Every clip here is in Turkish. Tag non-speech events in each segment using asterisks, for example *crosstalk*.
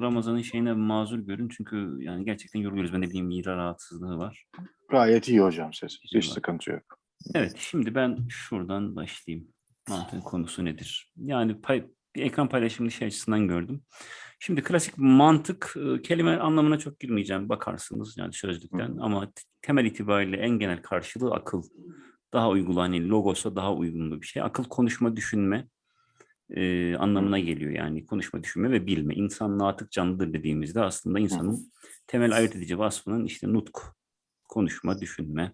Ramazan'ın şeyine mazur görün çünkü yani gerçekten yoruluyoruz. Ben de bileyim mide rahatsızlığı var. Gayet iyi hocam ses. Hiç var. sıkıntı yok. Evet, şimdi ben şuradan başlayayım. Mantığın konusu nedir? Yani pay, bir ekran paylaşımını şey açısından gördüm. Şimdi klasik mantık e, kelime anlamına çok girmeyeceğim. Bakarsınız yani sözlükten Hı ama temel itibariyle en genel karşılığı akıl. Daha uygun hani logosa daha uygun bir şey. Akıl konuşma, düşünme e, anlamına geliyor yani konuşma, düşünme ve bilme. İnsan natık canlıdır dediğimizde aslında insanın temel ayırt edici vasfının işte nutk, konuşma, düşünme,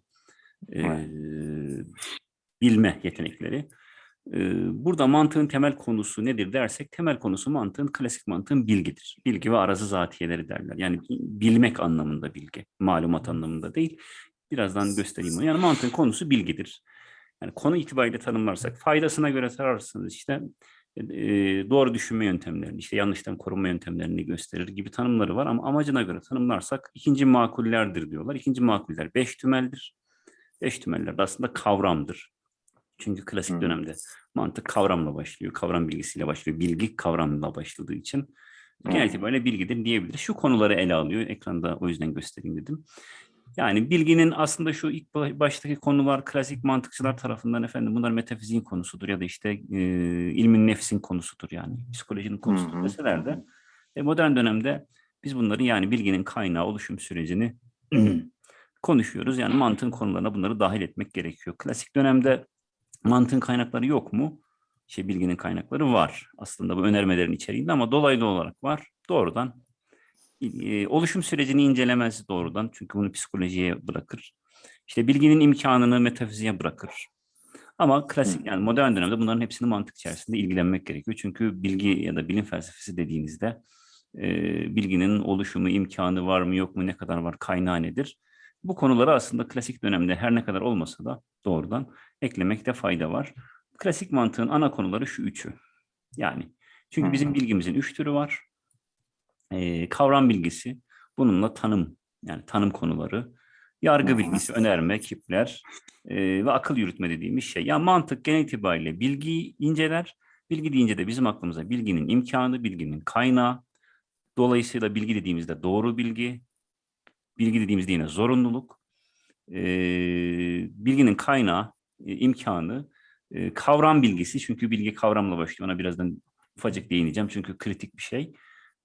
e, Evet. bilme yetenekleri. E, burada mantığın temel konusu nedir dersek, temel konusu mantığın, klasik mantığın bilgidir. Bilgi ve arazı zatiyeleri derler. Yani bilmek anlamında bilgi, malumat anlamında değil. Birazdan göstereyim onu. Yani mantığın konusu bilgidir. Yani konu itibariyle tanımlarsak, faydasına göre tararsanız işte e, doğru düşünme yöntemlerini, işte yanlıştan korunma yöntemlerini gösterir gibi tanımları var ama amacına göre tanımlarsak ikinci makullerdir diyorlar. İkinci makuller beş tümeldir. Beş tümeller de aslında kavramdır. Çünkü klasik Hmm. dönemde mantık kavramla başlıyor, kavram bilgisiyle başlıyor. Bilgi kavramla başladığı için genel itibariyle bilgidir diyebiliriz. Şu konuları ele alıyor. Ekranda o yüzden göstereyim dedim. Yani bilginin aslında şu ilk ba- baştaki konular klasik mantıkçılar tarafından efendim bunlar metafiziğin konusudur ya da işte e, ilmin nefsin konusudur yani psikolojinin konusudur Hı hı. deseler de e, modern dönemde biz bunları yani bilginin kaynağı oluşum sürecini *clears throat* konuşuyoruz. Yani mantığın konularına bunları dahil etmek gerekiyor. Klasik dönemde mantığın kaynakları yok mu? Şey bilginin kaynakları var. Aslında bu önermelerin içeriğinde ama dolaylı olarak var. Doğrudan e, oluşum sürecini incelemez doğrudan. Çünkü bunu psikolojiye bırakır. İşte bilginin imkanını metafiziğe bırakır. Ama klasik yani modern dönemde bunların hepsini mantık içerisinde ilgilenmek gerekiyor. Çünkü bilgi ya da bilim felsefesi dediğinizde e, bilginin oluşumu, imkanı var mı yok mu, ne kadar var, kaynağı nedir? Bu konuları aslında klasik dönemde her ne kadar olmasa da doğrudan eklemekte fayda var. Klasik mantığın ana konuları şu üçü. Yani çünkü bizim bilgimizin üç türü var. Ee, kavram bilgisi, bununla tanım, yani tanım konuları, yargı bilgisi, önerme, kipler e, ve akıl yürütme dediğimiz şey. Yani mantık genel itibariyle bilgiyi inceler. Bilgi deyince de bizim aklımıza bilginin imkanı, bilginin kaynağı. Dolayısıyla bilgi dediğimizde doğru bilgi, bilgi dediğimizde yine zorunluluk, e, bilginin kaynağı, e, imkanı, e, kavram bilgisi. Çünkü bilgi kavramla başlıyor. Ona birazdan ufacık değineceğim çünkü kritik bir şey.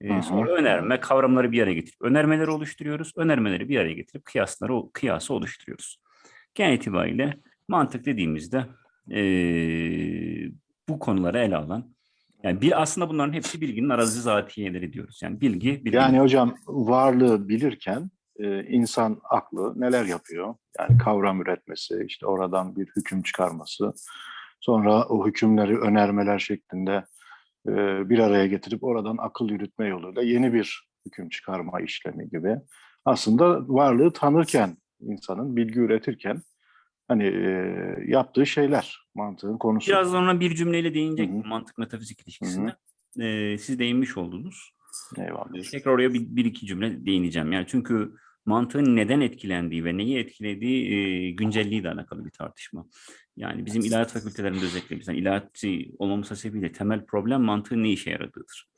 E, sonra önerme, kavramları bir araya getirip önermeleri oluşturuyoruz. Önermeleri bir araya getirip kıyasları, kıyası oluşturuyoruz. Genel itibariyle mantık dediğimizde e, bu konuları ele alan, yani bir aslında bunların hepsi bilginin arazi zatiyeleri diyoruz. Yani bilgi, bilgi Yani hocam varlığı bilirken e, insan aklı neler yapıyor? Yani kavram üretmesi, işte oradan bir hüküm çıkarması, sonra o hükümleri önermeler şeklinde bir araya getirip oradan akıl yürütme yoluyla yeni bir hüküm çıkarma işlemi gibi. Aslında varlığı tanırken insanın bilgi üretirken hani e, yaptığı şeyler mantığın konusu. Biraz sonra bir cümleyle değinecek Hı hı. mantık metafizik ilişkisine. Ee, siz değinmiş oldunuz. Eyvallah. Tekrar oraya bir, bir iki cümle değineceğim. Yani çünkü mantığın neden etkilendiği ve neyi etkilediği e, güncelliğiyle alakalı bir tartışma. Yani bizim ilahiyat fakültelerinde özellikle biz yani ilahiyatçı olmamız hasebiyle temel problem mantığın ne işe yaradığıdır.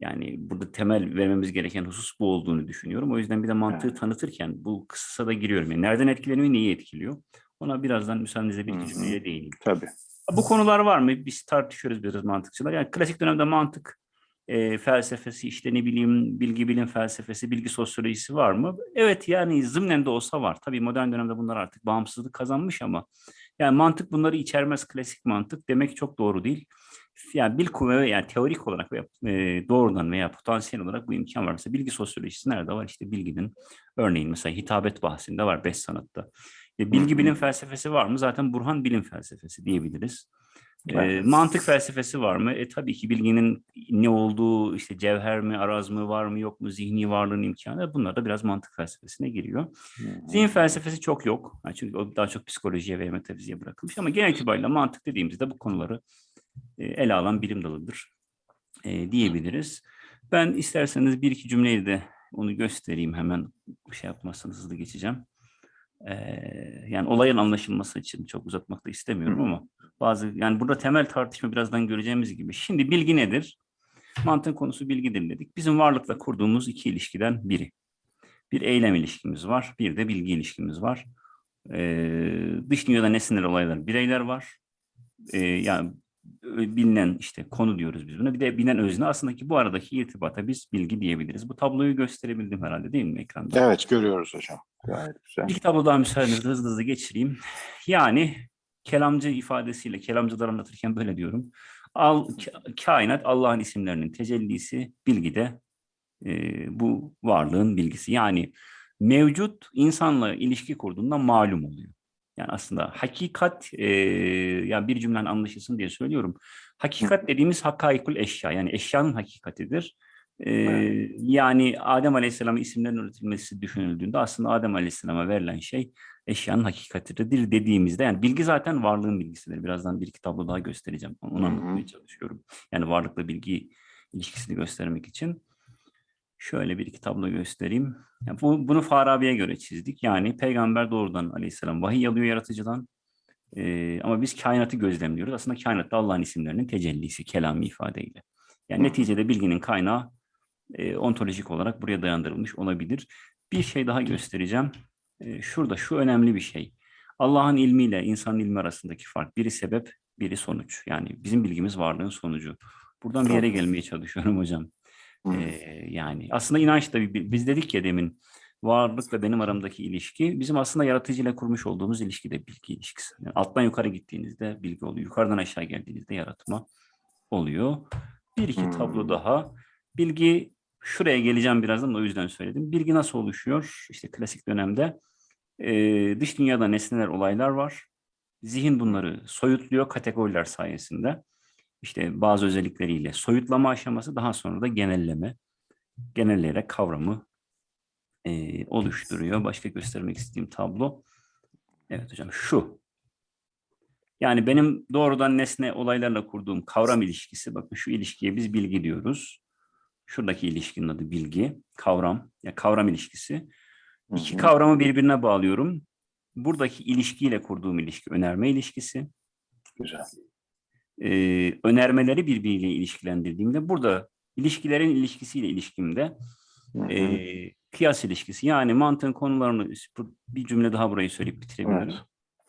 Yani burada temel vermemiz gereken husus bu olduğunu düşünüyorum. O yüzden bir de mantığı Evet. tanıtırken bu kısa da giriyorum. Yani nereden etkileniyor, neyi etkiliyor? Ona birazdan müsaadenizle bir hı. cümleyle değineyim. Tabii. Bu konular var mı? Biz tartışıyoruz biraz mantıkçılar. Yani klasik dönemde mantık e, felsefesi, işte ne bileyim bilgi bilim felsefesi, bilgi sosyolojisi var mı? Evet yani zımnen de olsa var. Tabii modern dönemde bunlar artık bağımsızlık kazanmış ama yani mantık bunları içermez klasik mantık demek çok doğru değil. Yani bil kuvve yani teorik olarak veya e, doğrudan veya potansiyel olarak bu imkan varsa bilgi sosyolojisi nerede var? İşte bilginin örneğin mesela hitabet bahsinde var beş sanatta. E, bilgi bilim felsefesi var mı? Zaten Burhan bilim felsefesi diyebiliriz. E, Evet. mantık felsefesi var mı? E tabii ki bilginin ne olduğu, işte cevher mi, araz mı, var mı, yok mu, zihni varlığın imkanı bunlar da biraz mantık felsefesine giriyor. Hı. Zihin felsefesi çok yok. Yani çünkü o daha çok psikolojiye ve metafiziğe bırakılmış ama genel itibariyle mantık dediğimizde bu konuları e, ele alan bilim dalıdır e, diyebiliriz. Ben isterseniz bir iki cümleyle de onu göstereyim hemen şey yapmazsanız hızlı geçeceğim. Yani olayın anlaşılması için çok uzatmak da istemiyorum ama bazı yani burada temel tartışma birazdan göreceğimiz gibi. Şimdi bilgi nedir? Mantığın konusu bilgidir dedik. Bizim varlıkla kurduğumuz iki ilişkiden biri. Bir eylem ilişkimiz var, bir de bilgi ilişkimiz var. Ee, dış dünyada nesneler, olaylar, bireyler var. Ee, yani bilinen işte konu diyoruz biz buna. Bir de bilinen özne aslında ki bu aradaki irtibata biz bilgi diyebiliriz. Bu tabloyu gösterebildim herhalde değil mi ekranda? Evet görüyoruz hocam. Gayet güzel. İlk tablo daha müsaadenizle hızlı hızlı geçireyim. Yani kelamcı ifadesiyle, kelamcılar anlatırken böyle diyorum. Al, ka- kainat Allah'ın isimlerinin tecellisi, bilgi de e, bu varlığın bilgisi. Yani mevcut insanla ilişki kurduğunda malum oluyor. Yani aslında hakikat, e, yani bir cümlen anlaşılsın diye söylüyorum. Hakikat dediğimiz hakaikul eşya, yani eşyanın hakikatidir. E, Evet. yani Adem Aleyhisselam'ın isimlerin üretilmesi düşünüldüğünde aslında Adem Aleyhisselam'a verilen şey eşyanın hakikatidir dediğimizde yani bilgi zaten varlığın bilgisidir. Birazdan bir iki tablo daha göstereceğim. Onu Hı hı. anlatmaya çalışıyorum. Yani varlıkla bilgi ilişkisini göstermek için. Şöyle bir iki tablo göstereyim. Yani bu, bunu Farabi'ye göre çizdik. Yani peygamber doğrudan aleyhisselam vahiy alıyor yaratıcıdan. Ee, ama biz kainatı gözlemliyoruz. Aslında kainat da Allah'ın isimlerinin tecellisi, kelami ifadeyle. Yani neticede bilginin kaynağı e, ontolojik olarak buraya dayandırılmış olabilir. Bir şey daha göstereceğim. E, şurada şu önemli bir şey. Allah'ın ilmiyle insanın ilmi arasındaki fark. Biri sebep, biri sonuç. Yani bizim bilgimiz varlığın sonucu. Buradan bir yere gelmeye çalışıyorum hocam. Ee, yani aslında inanç da biz dedik ya demin varlıkla benim aramdaki ilişki bizim aslında yaratıcıyla kurmuş olduğumuz ilişki de bilgi ilişkisi. Yani alttan yukarı gittiğinizde bilgi oluyor. Yukarıdan aşağı geldiğinizde yaratma oluyor. Bir iki tablo Hmm. daha. Bilgi şuraya geleceğim birazdan da o yüzden söyledim. Bilgi nasıl oluşuyor? İşte klasik dönemde e, dış dünyada nesneler, olaylar var. Zihin bunları soyutluyor kategoriler sayesinde. İşte bazı özellikleriyle soyutlama aşaması daha sonra da genelleme. Genelleyerek kavramı e, oluşturuyor. Başka göstermek istediğim tablo. Evet hocam şu. Yani benim doğrudan nesne olaylarla kurduğum kavram ilişkisi. Bakın şu ilişkiye biz bilgi diyoruz. Şuradaki ilişkinin adı bilgi, kavram. Ya kavram ilişkisi. İki kavramı birbirine bağlıyorum. Buradaki ilişkiyle kurduğum ilişki önerme ilişkisi. Güzel. Ee, önermeleri birbiriyle ilişkilendirdiğimde burada ilişkilerin ilişkisiyle ilişkimde e, kıyas ilişkisi yani mantığın konularını bir cümle daha burayı söyleyip bitirebilirim. Evet.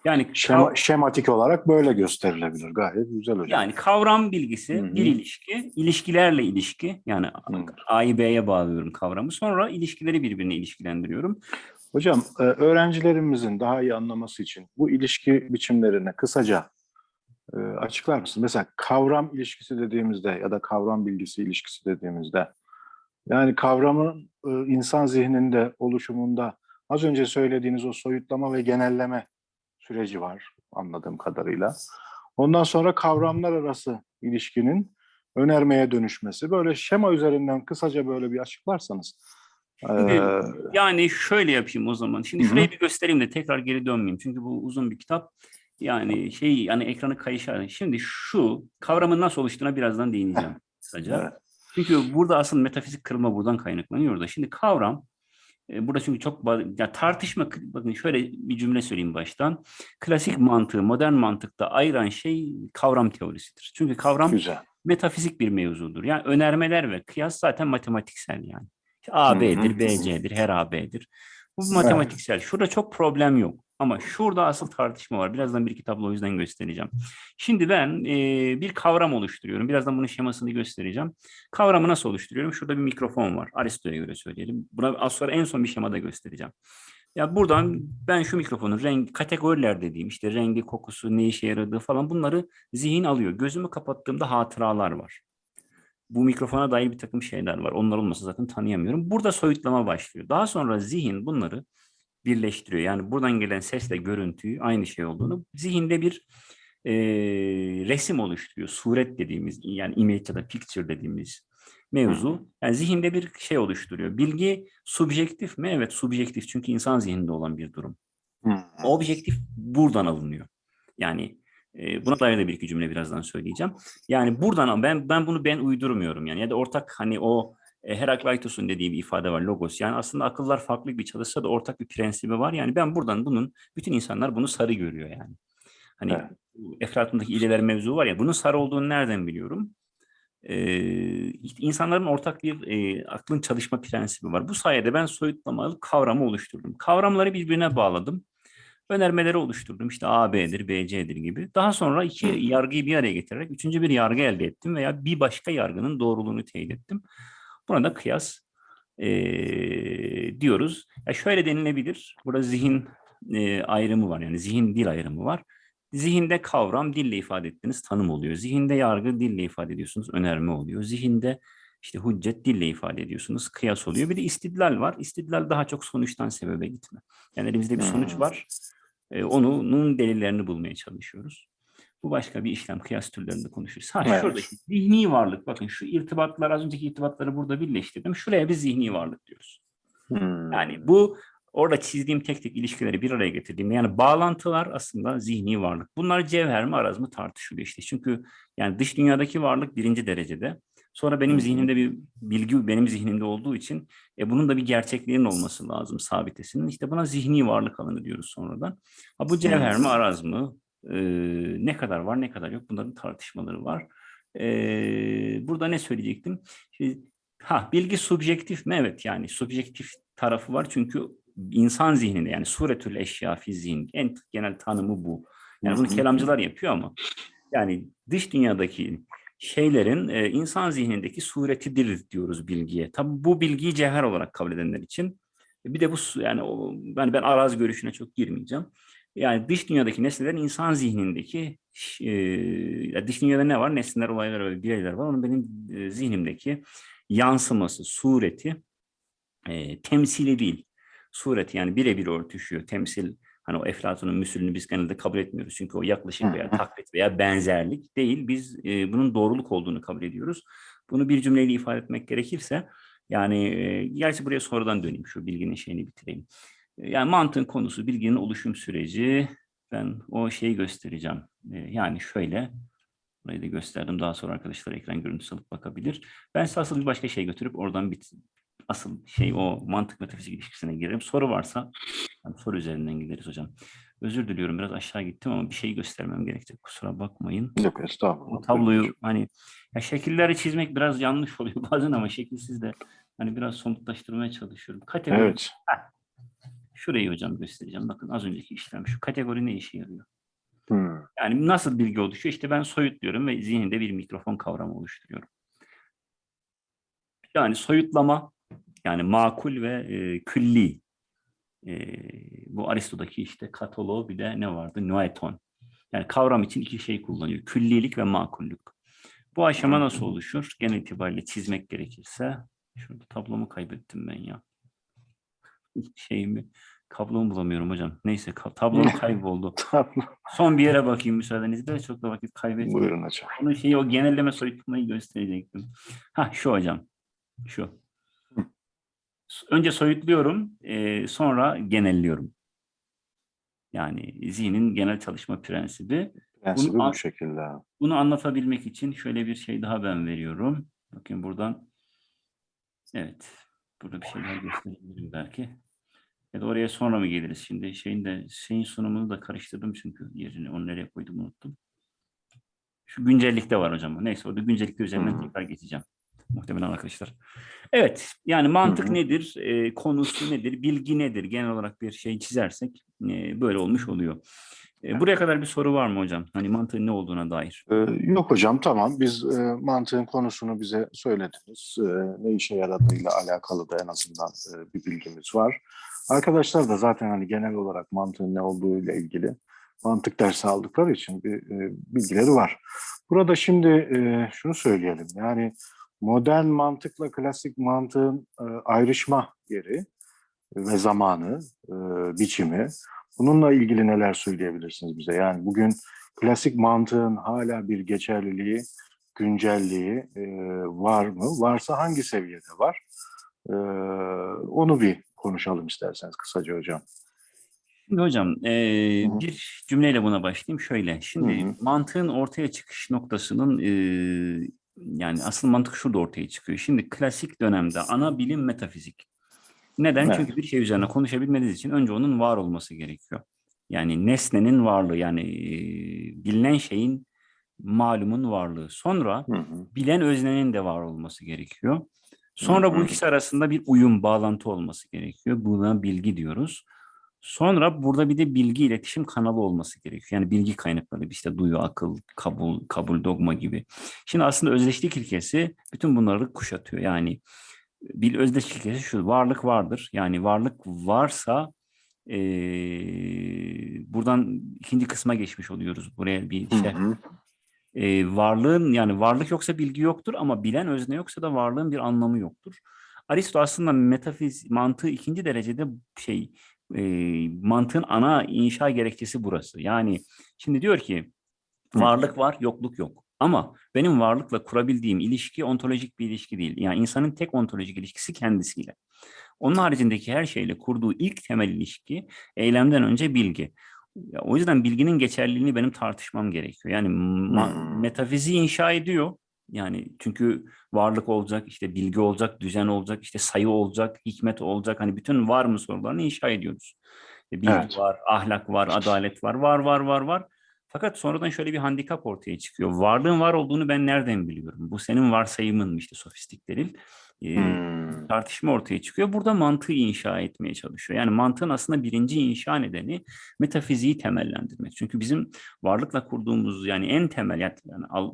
Yani Şema, şematik olarak böyle gösterilebilir. Gayet güzel hocam. yani kavram bilgisi Hı hı. bir ilişki, ilişkilerle ilişki yani Hı. A'yı B'ye bağlıyorum kavramı. Sonra ilişkileri birbirine ilişkilendiriyorum. Hocam e, öğrencilerimizin daha iyi anlaması için bu ilişki biçimlerini kısaca e, açıklar mısın? Mesela kavram ilişkisi dediğimizde ya da kavram bilgisi ilişkisi dediğimizde yani kavramın e, insan zihninde oluşumunda az önce söylediğiniz o soyutlama ve genelleme süreci var anladığım kadarıyla. Ondan sonra kavramlar arası ilişkinin önermeye dönüşmesi. Böyle şema üzerinden kısaca böyle bir açıklarsanız. Şimdi, e, Yani şöyle yapayım o zaman. Şimdi Hı hı. şurayı bir göstereyim de tekrar geri dönmeyeyim. Çünkü bu uzun bir kitap. Yani şey yani ekranı kayışar. Şimdi şu kavramın nasıl oluştuğuna birazdan değineceğim kısaca. Evet. Çünkü burada asıl metafizik kırılma buradan kaynaklanıyor da. Şimdi kavram e, burada çünkü çok ya tartışma bakın şöyle bir cümle söyleyeyim baştan. Klasik mantığı modern mantıkta ayıran şey kavram teorisidir. Çünkü kavram Güzel. metafizik bir mevzudur. Yani önermeler ve kıyas zaten matematiksel yani. A. B'dir, B, C'dir, her A, B'dir. Bu matematiksel. Şurada çok problem yok. Ama şurada asıl tartışma var. Birazdan bir iki tablo o yüzden göstereceğim. Şimdi ben e, bir kavram oluşturuyorum. Birazdan bunun şemasını göstereceğim. Kavramı nasıl oluşturuyorum? Şurada bir mikrofon var. Aristo'ya göre söyleyelim. Buna az sonra en son bir şemada göstereceğim. Ya buradan ben şu mikrofonun renk kategoriler dediğim işte rengi, kokusu, ne işe yaradığı falan bunları zihin alıyor. Gözümü kapattığımda hatıralar var. Bu mikrofona dair bir takım şeyler var. Onlar olmasa zaten tanıyamıyorum. Burada soyutlama başlıyor. Daha sonra zihin bunları birleştiriyor. Yani buradan gelen sesle görüntüyü aynı şey olduğunu zihinde bir e, resim oluşturuyor. Suret dediğimiz yani image ya da picture dediğimiz mevzu. Yani zihinde bir şey oluşturuyor. Bilgi subjektif mi? Evet subjektif çünkü insan zihninde olan bir durum. Objektif buradan alınıyor. Yani e, buna dair de bir iki cümle birazdan söyleyeceğim. Yani buradan ben ben bunu ben uydurmuyorum yani ya da ortak hani o Herakleitos'un dediği bir ifade var logos. Yani aslında akıllar farklı bir çalışsa da ortak bir prensibi var. Yani ben buradan bunun bütün insanlar bunu sarı görüyor yani. Hani Evet. Eflatun'daki ileler mevzu var ya bunun sarı olduğunu nereden biliyorum? Ee, insanların ortak bir e, aklın çalışma prensibi var. Bu sayede ben soyutlamalı kavramı oluşturdum. Kavramları birbirine bağladım. Önermeleri oluşturdum. İşte A, B'dir, B, C'dir gibi. Daha sonra iki yargıyı bir araya getirerek üçüncü bir yargı elde ettim veya bir başka yargının doğruluğunu teyit ettim. Buna da kıyas e, diyoruz. Ya şöyle denilebilir. Burada zihin e, ayrımı var. Yani zihin dil ayrımı var. Zihinde kavram dille ifade ettiğiniz tanım oluyor. Zihinde yargı dille ifade ediyorsunuz. Önerme oluyor. Zihinde işte hüccet dille ifade ediyorsunuz. Kıyas oluyor. Bir de istidlal var. İstidlal daha çok sonuçtan sebebe gitme. Yani elimizde bir sonuç Hmm. var. E, onun delillerini bulmaya çalışıyoruz. Bu başka bir işlem. Kıyas türlerinde konuşuyoruz. Ha Evet. şurada işte zihni varlık. Bakın şu irtibatlar az önceki irtibatları burada birleştirdim. Şuraya bir zihni varlık diyoruz. Hmm. Yani bu orada çizdiğim tek tek ilişkileri bir araya getirdiğim yani bağlantılar aslında zihni varlık. Bunlar cevher mi araz mı tartışılıyor işte. Çünkü yani dış dünyadaki varlık birinci derecede. Sonra benim hı. zihnimde bir bilgi benim zihnimde olduğu için e, bunun da bir gerçekliğinin olması lazım sabitesinin. İşte buna zihni varlık alanı diyoruz sonradan. Ha, bu cevher mi araz mı? Ee, ne kadar var ne kadar yok bunların tartışmaları var. Ee, burada ne söyleyecektim? Şimdi, ha bilgi subjektif mi? Evet yani subjektif tarafı var çünkü insan zihninde yani suretül eşya fi zihin en genel tanımı bu. Yani bunu kelamcılar yapıyor ama yani dış dünyadaki şeylerin e, insan zihnindeki suretidir diyoruz bilgiye. Tabi bu bilgiyi cevher olarak kabul edenler için bir de bu yani o, ben ben araz görüşüne çok girmeyeceğim. Yani dış dünyadaki nesnelerin insan zihnindeki e, dış dünyada ne var? Nesneler, olaylar ve bireyler var. Onun benim e, zihnimdeki yansıması, sureti e, temsili değil. Sureti yani birebir örtüşüyor. Temsil hani o Eflatun'un müsülünü biz genelde kabul etmiyoruz. Çünkü o yaklaşım veya taklit veya benzerlik değil. Biz e, bunun doğruluk olduğunu kabul ediyoruz. Bunu bir cümleyle ifade etmek gerekirse yani e, gerçi buraya sonradan döneyim şu bilginin şeyini bitireyim. Yani mantığın konusu bilginin oluşum süreci. Ben o şeyi göstereceğim. E, yani şöyle burayı da gösterdim. Daha sonra arkadaşlar ekran görüntüsü alıp bakabilir. Ben size asıl bir başka şey götürüp oradan bit asıl şey o mantık metafizik ilişkisine girerim. Soru varsa yani soru üzerinden gideriz hocam. Özür diliyorum biraz aşağı gittim ama bir şey göstermem gerekecek. Kusura bakmayın. Yok estağfurullah. O tabloyu hani ya şekilleri çizmek biraz yanlış oluyor *laughs* bazen ama şekilsiz de hani biraz somutlaştırmaya çalışıyorum. Kategori Evet. Şurayı hocam göstereceğim. Bakın az önceki işlem şu kategori ne işe yarıyor? Hmm. Yani nasıl bilgi oluşuyor? İşte ben soyutluyorum ve zihninde bir mikrofon kavramı oluşturuyorum. Yani soyutlama, yani makul ve e, külli. E, bu Aristo'daki işte kataloğu bir de ne vardı? Noeton. Yani kavram için iki şey kullanıyor. Küllilik ve makullük. Bu aşama nasıl oluşur? Genel itibariyle çizmek gerekirse. Şurada tablomu kaybettim ben ya. Şeyimi, kablomu bulamıyorum hocam. Neyse tablom *laughs* kayboldu. Son bir yere bakayım müsaadenizle. Çok da vakit kaybetmiyorum. Buyurun hocam. Onun şeyi o genelleme soyutlamayı gösterecektim. Ha şu hocam. Şu. Önce soyutluyorum, e, sonra genelliyorum. Yani zihnin genel çalışma prensibi. Prensibi Bunu bu şekilde. Bunu anlatabilmek için şöyle bir şey daha ben veriyorum. Bakın buradan. Evet. Burada bir şeyler gösterebilirim belki. Ya da oraya sonra mı geliriz? Şimdi şeyin de şeyin sunumunu da karıştırdım çünkü yerini onu nereye koydum unuttum. Şu güncellikte var hocam. Neyse orada güncellikte üzerinden Hı. tekrar geçeceğim. Muhtemelen arkadaşlar. Evet. Yani mantık Hı hı. nedir? e, konusu nedir? Bilgi nedir? Genel olarak bir şey çizersek e, böyle olmuş oluyor. E, buraya kadar bir soru var mı hocam? Hani mantığın ne olduğuna dair. Ee, yok hocam tamam. Biz e, mantığın konusunu bize söylediniz. E, ne işe yaradığıyla alakalı da en azından e, bir bilgimiz var. Arkadaşlar da zaten hani genel olarak mantığın ne olduğuyla ilgili mantık dersi aldıkları için bir e, bilgileri var. Burada şimdi e, şunu söyleyelim. Yani modern mantıkla klasik mantığın e, ayrışma yeri ve zamanı, e, biçimi. Bununla ilgili neler söyleyebilirsiniz bize? Yani bugün klasik mantığın hala bir geçerliliği, güncelliği e, var mı? Varsa hangi seviyede var? E, onu bir konuşalım isterseniz kısaca hocam. Şimdi hocam eee, Hı hı. bir cümleyle buna başlayayım. Şöyle, şimdi Hı hı. mantığın ortaya çıkış noktasının eee, yani asıl mantık şurada ortaya çıkıyor. Şimdi klasik dönemde ana bilim metafizik. Neden? Evet. Çünkü bir şey üzerine konuşabilmeniz için önce onun var olması gerekiyor. Yani nesnenin varlığı yani eee, bilinen şeyin malumun varlığı. Sonra Hı hı. bilen öznenin de var olması gerekiyor. Sonra Hı bu hı. ikisi arasında bir uyum, bağlantı olması gerekiyor. Buna bilgi diyoruz. Sonra burada bir de bilgi iletişim kanalı olması gerekiyor. Yani bilgi kaynakları işte duyu, akıl, kabul, kabul, dogma gibi. Şimdi aslında özdeşlik ilkesi bütün bunları kuşatıyor. Yani bir özdeşlik ilkesi şu varlık vardır. Yani varlık varsa eee, buradan ikinci kısma geçmiş oluyoruz. Buraya bir Hı şey hı. E, varlığın yani varlık yoksa bilgi yoktur ama bilen özne yoksa da varlığın bir anlamı yoktur. Aristo aslında metafiz mantığı ikinci derecede şey e, mantığın ana inşa gerekçesi burası. Yani şimdi diyor ki varlık var, yokluk yok. Ama benim varlıkla kurabildiğim ilişki ontolojik bir ilişki değil. Yani insanın tek ontolojik ilişkisi kendisiyle. Onun haricindeki her şeyle kurduğu ilk temel ilişki eylemden önce bilgi. Ya, o yüzden bilginin geçerliliğini benim tartışmam gerekiyor. Yani Hmm. metafiziği inşa ediyor. Yani çünkü varlık olacak, işte bilgi olacak, düzen olacak, işte sayı olacak, hikmet olacak. Hani bütün var mı sorularını inşa ediyoruz. E, Bilgi Evet. var, ahlak var, adalet var, var, var, var, var. Fakat sonradan şöyle bir handikap ortaya çıkıyor. Varlığın var olduğunu ben nereden biliyorum? Bu senin varsayımın mı işte sofistik delil. E, Hmm. tartışma ortaya çıkıyor. Burada mantığı inşa etmeye çalışıyor. Yani mantığın aslında birinci inşa nedeni metafiziği temellendirmek. Çünkü bizim varlıkla kurduğumuz yani en temel yani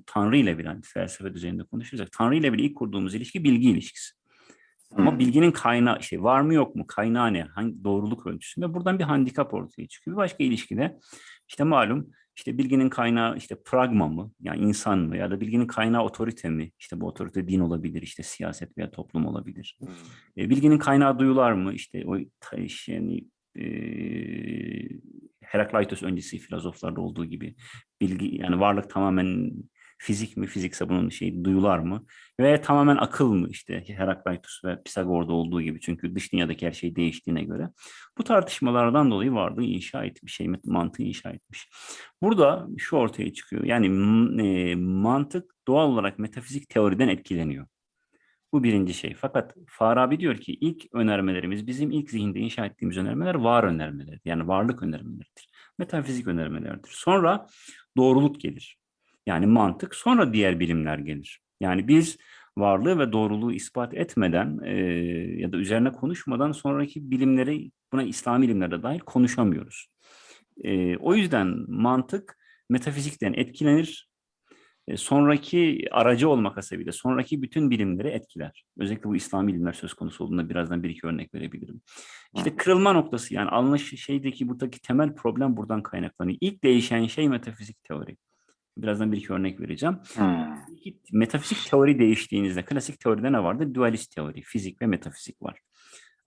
Tanrı ile bile felsefe düzeyinde konuşursak Tanrı ile bile ilk kurduğumuz ilişki bilgi ilişkisi. Ama Hmm. bilginin kaynağı işte var mı yok mu kaynağı ne hangi doğruluk ölçüsünde buradan bir handikap ortaya çıkıyor. Bir başka ilişkide işte malum işte bilginin kaynağı işte pragma mı yani insan mı ya da bilginin kaynağı otorite mi? İşte bu otorite din olabilir işte siyaset veya toplum olabilir. Hmm. E, bilginin kaynağı duyular mı? İşte o yani e, Herakleitos öncesi filozoflarda olduğu gibi bilgi yani varlık tamamen fizik mi? Fizikse bunun şey duyular mı? Ve tamamen akıl mı? İşte Herakleitos ve Pisagor'da olduğu gibi çünkü dış dünyadaki her şey değiştiğine göre. Bu tartışmalardan dolayı varlığı inşa etmiş, şey mantığı inşa etmiş. Burada şu ortaya çıkıyor. Yani e, mantık doğal olarak metafizik teoriden etkileniyor. Bu birinci şey. Fakat Farabi diyor ki ilk önermelerimiz bizim ilk zihinde inşa ettiğimiz önermeler var önermeleri. Yani varlık önermeleridir. Metafizik önermelerdir. Sonra doğruluk gelir. Yani mantık. Sonra diğer bilimler gelir. Yani biz varlığı ve doğruluğu ispat etmeden e, ya da üzerine konuşmadan sonraki bilimleri buna İslami bilimlerde dahil konuşamıyoruz. E, o yüzden mantık metafizikten etkilenir e, sonraki aracı olmak hasebiyle sonraki bütün bilimleri etkiler. Özellikle bu İslami bilimler söz konusu olduğunda birazdan bir iki örnek verebilirim. İşte kırılma noktası yani anlaş şeydeki buradaki temel problem buradan kaynaklanıyor. İlk değişen şey metafizik teori. Birazdan bir iki örnek vereceğim. Hmm. Metafizik teori değiştiğinizde klasik teoride ne vardı? Dualist teori, fizik ve metafizik var.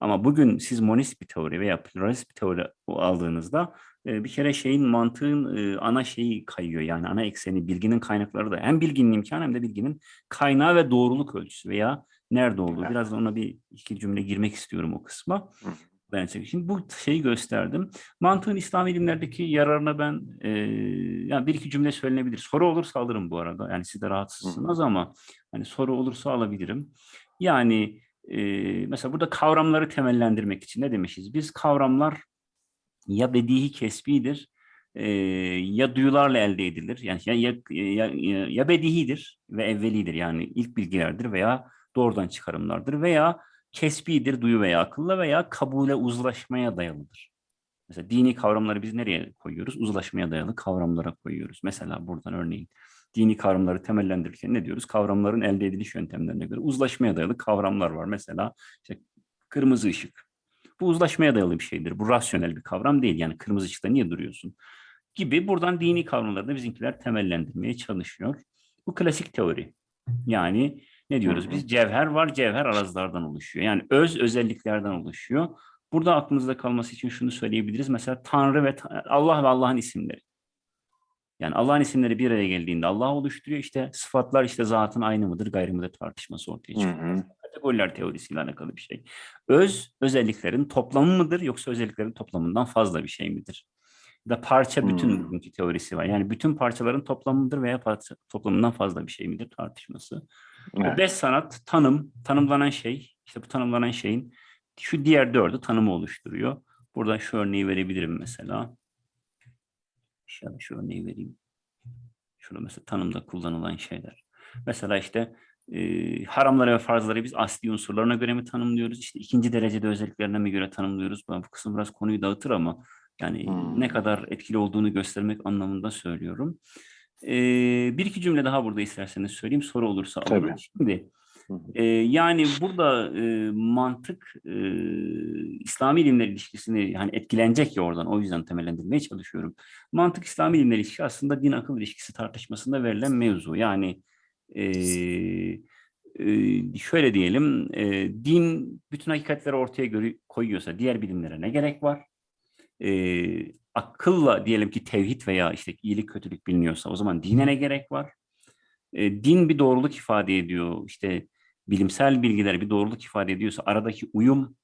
Ama bugün siz monist bir teori veya pluralist bir teori aldığınızda e, bir kere şeyin mantığın e, ana şeyi kayıyor. Yani ana ekseni, bilginin kaynakları da hem bilginin imkanı hem de bilginin kaynağı ve doğruluk ölçüsü veya nerede olduğu. Biraz ona bir iki cümle girmek istiyorum o kısma. Hı. Size- şimdi bu şeyi gösterdim. Mantığın İslam ilimlerdeki yararına ben e, yani bir iki cümle söylenebilir. Soru olursa alırım bu arada. Yani siz de rahatsızsınız ama hani soru olursa alabilirim. Yani e, mesela burada kavramları temellendirmek için ne demişiz? Biz kavramlar ya bedihi kesbidir e, ya duyularla elde edilir. Yani ya, ya, ya, ya- ya bedihidir ve evvelidir yani ilk bilgilerdir veya doğrudan çıkarımlardır veya kesbidir duyu veya akılla veya kabule uzlaşmaya dayalıdır. Mesela dini kavramları biz nereye koyuyoruz? Uzlaşmaya dayalı kavramlara koyuyoruz. Mesela buradan örneğin dini kavramları temellendirirken ne diyoruz? Kavramların elde ediliş yöntemlerine göre uzlaşmaya dayalı kavramlar var. Mesela işte kırmızı ışık. Bu uzlaşmaya dayalı bir şeydir. Bu rasyonel bir kavram değil. Yani kırmızı ışıkta niye duruyorsun? Gibi buradan dini kavramları da bizimkiler temellendirmeye çalışıyor. Bu klasik teori. Yani ne diyoruz Hı hı. biz? Cevher var, cevher arazlardan oluşuyor. Yani öz özelliklerden oluşuyor. Burada aklımızda kalması için şunu söyleyebiliriz. Mesela Tanrı ve Allah ve Allah'ın isimleri. Yani Allah'ın isimleri bir araya geldiğinde Allah oluşturuyor. İşte sıfatlar işte zatın aynı mıdır, gayrı mıdır tartışması ortaya Hı çıkıyor. hı. Kategoriler teorisiyle alakalı bir şey. Öz özelliklerin toplamı mıdır yoksa özelliklerin toplamından fazla bir şey midir? Da parça bütün Hmm. bugünkü teorisi var. Yani bütün parçaların toplamıdır veya parça, toplamından fazla bir şey midir tartışması. Evet. Beş sanat, tanım, tanımlanan şey, işte bu tanımlanan şeyin şu diğer dördü tanımı oluşturuyor. Burada şu örneği verebilirim mesela. Şöyle şu örneği vereyim. Şurada mesela tanımda kullanılan şeyler. Mesela işte e, haramları ve farzları biz asli unsurlarına göre mi tanımlıyoruz? İşte ikinci derecede özelliklerine mi göre tanımlıyoruz? Ben bu kısım biraz konuyu dağıtır ama yani Hmm. ne kadar etkili olduğunu göstermek anlamında söylüyorum. E, bir iki cümle daha burada isterseniz söyleyeyim. Soru olursa. Tabii. Şimdi e, yani burada e, mantık e, İslami ilimler ilişkisini hani etkilenecek ya oradan o yüzden temellendirmeye çalışıyorum. Mantık İslami ilimler ilişkisi aslında din akıl ilişkisi tartışmasında verilen mevzu. Yani e, e, şöyle diyelim e, din bütün hakikatleri ortaya göre koyuyorsa diğer bilimlere ne gerek var? E, akılla diyelim ki tevhid veya işte iyilik kötülük biliniyorsa o zaman dine ne gerek var? E, din bir doğruluk ifade ediyor. İşte bilimsel bilgiler bir doğruluk ifade ediyorsa aradaki uyum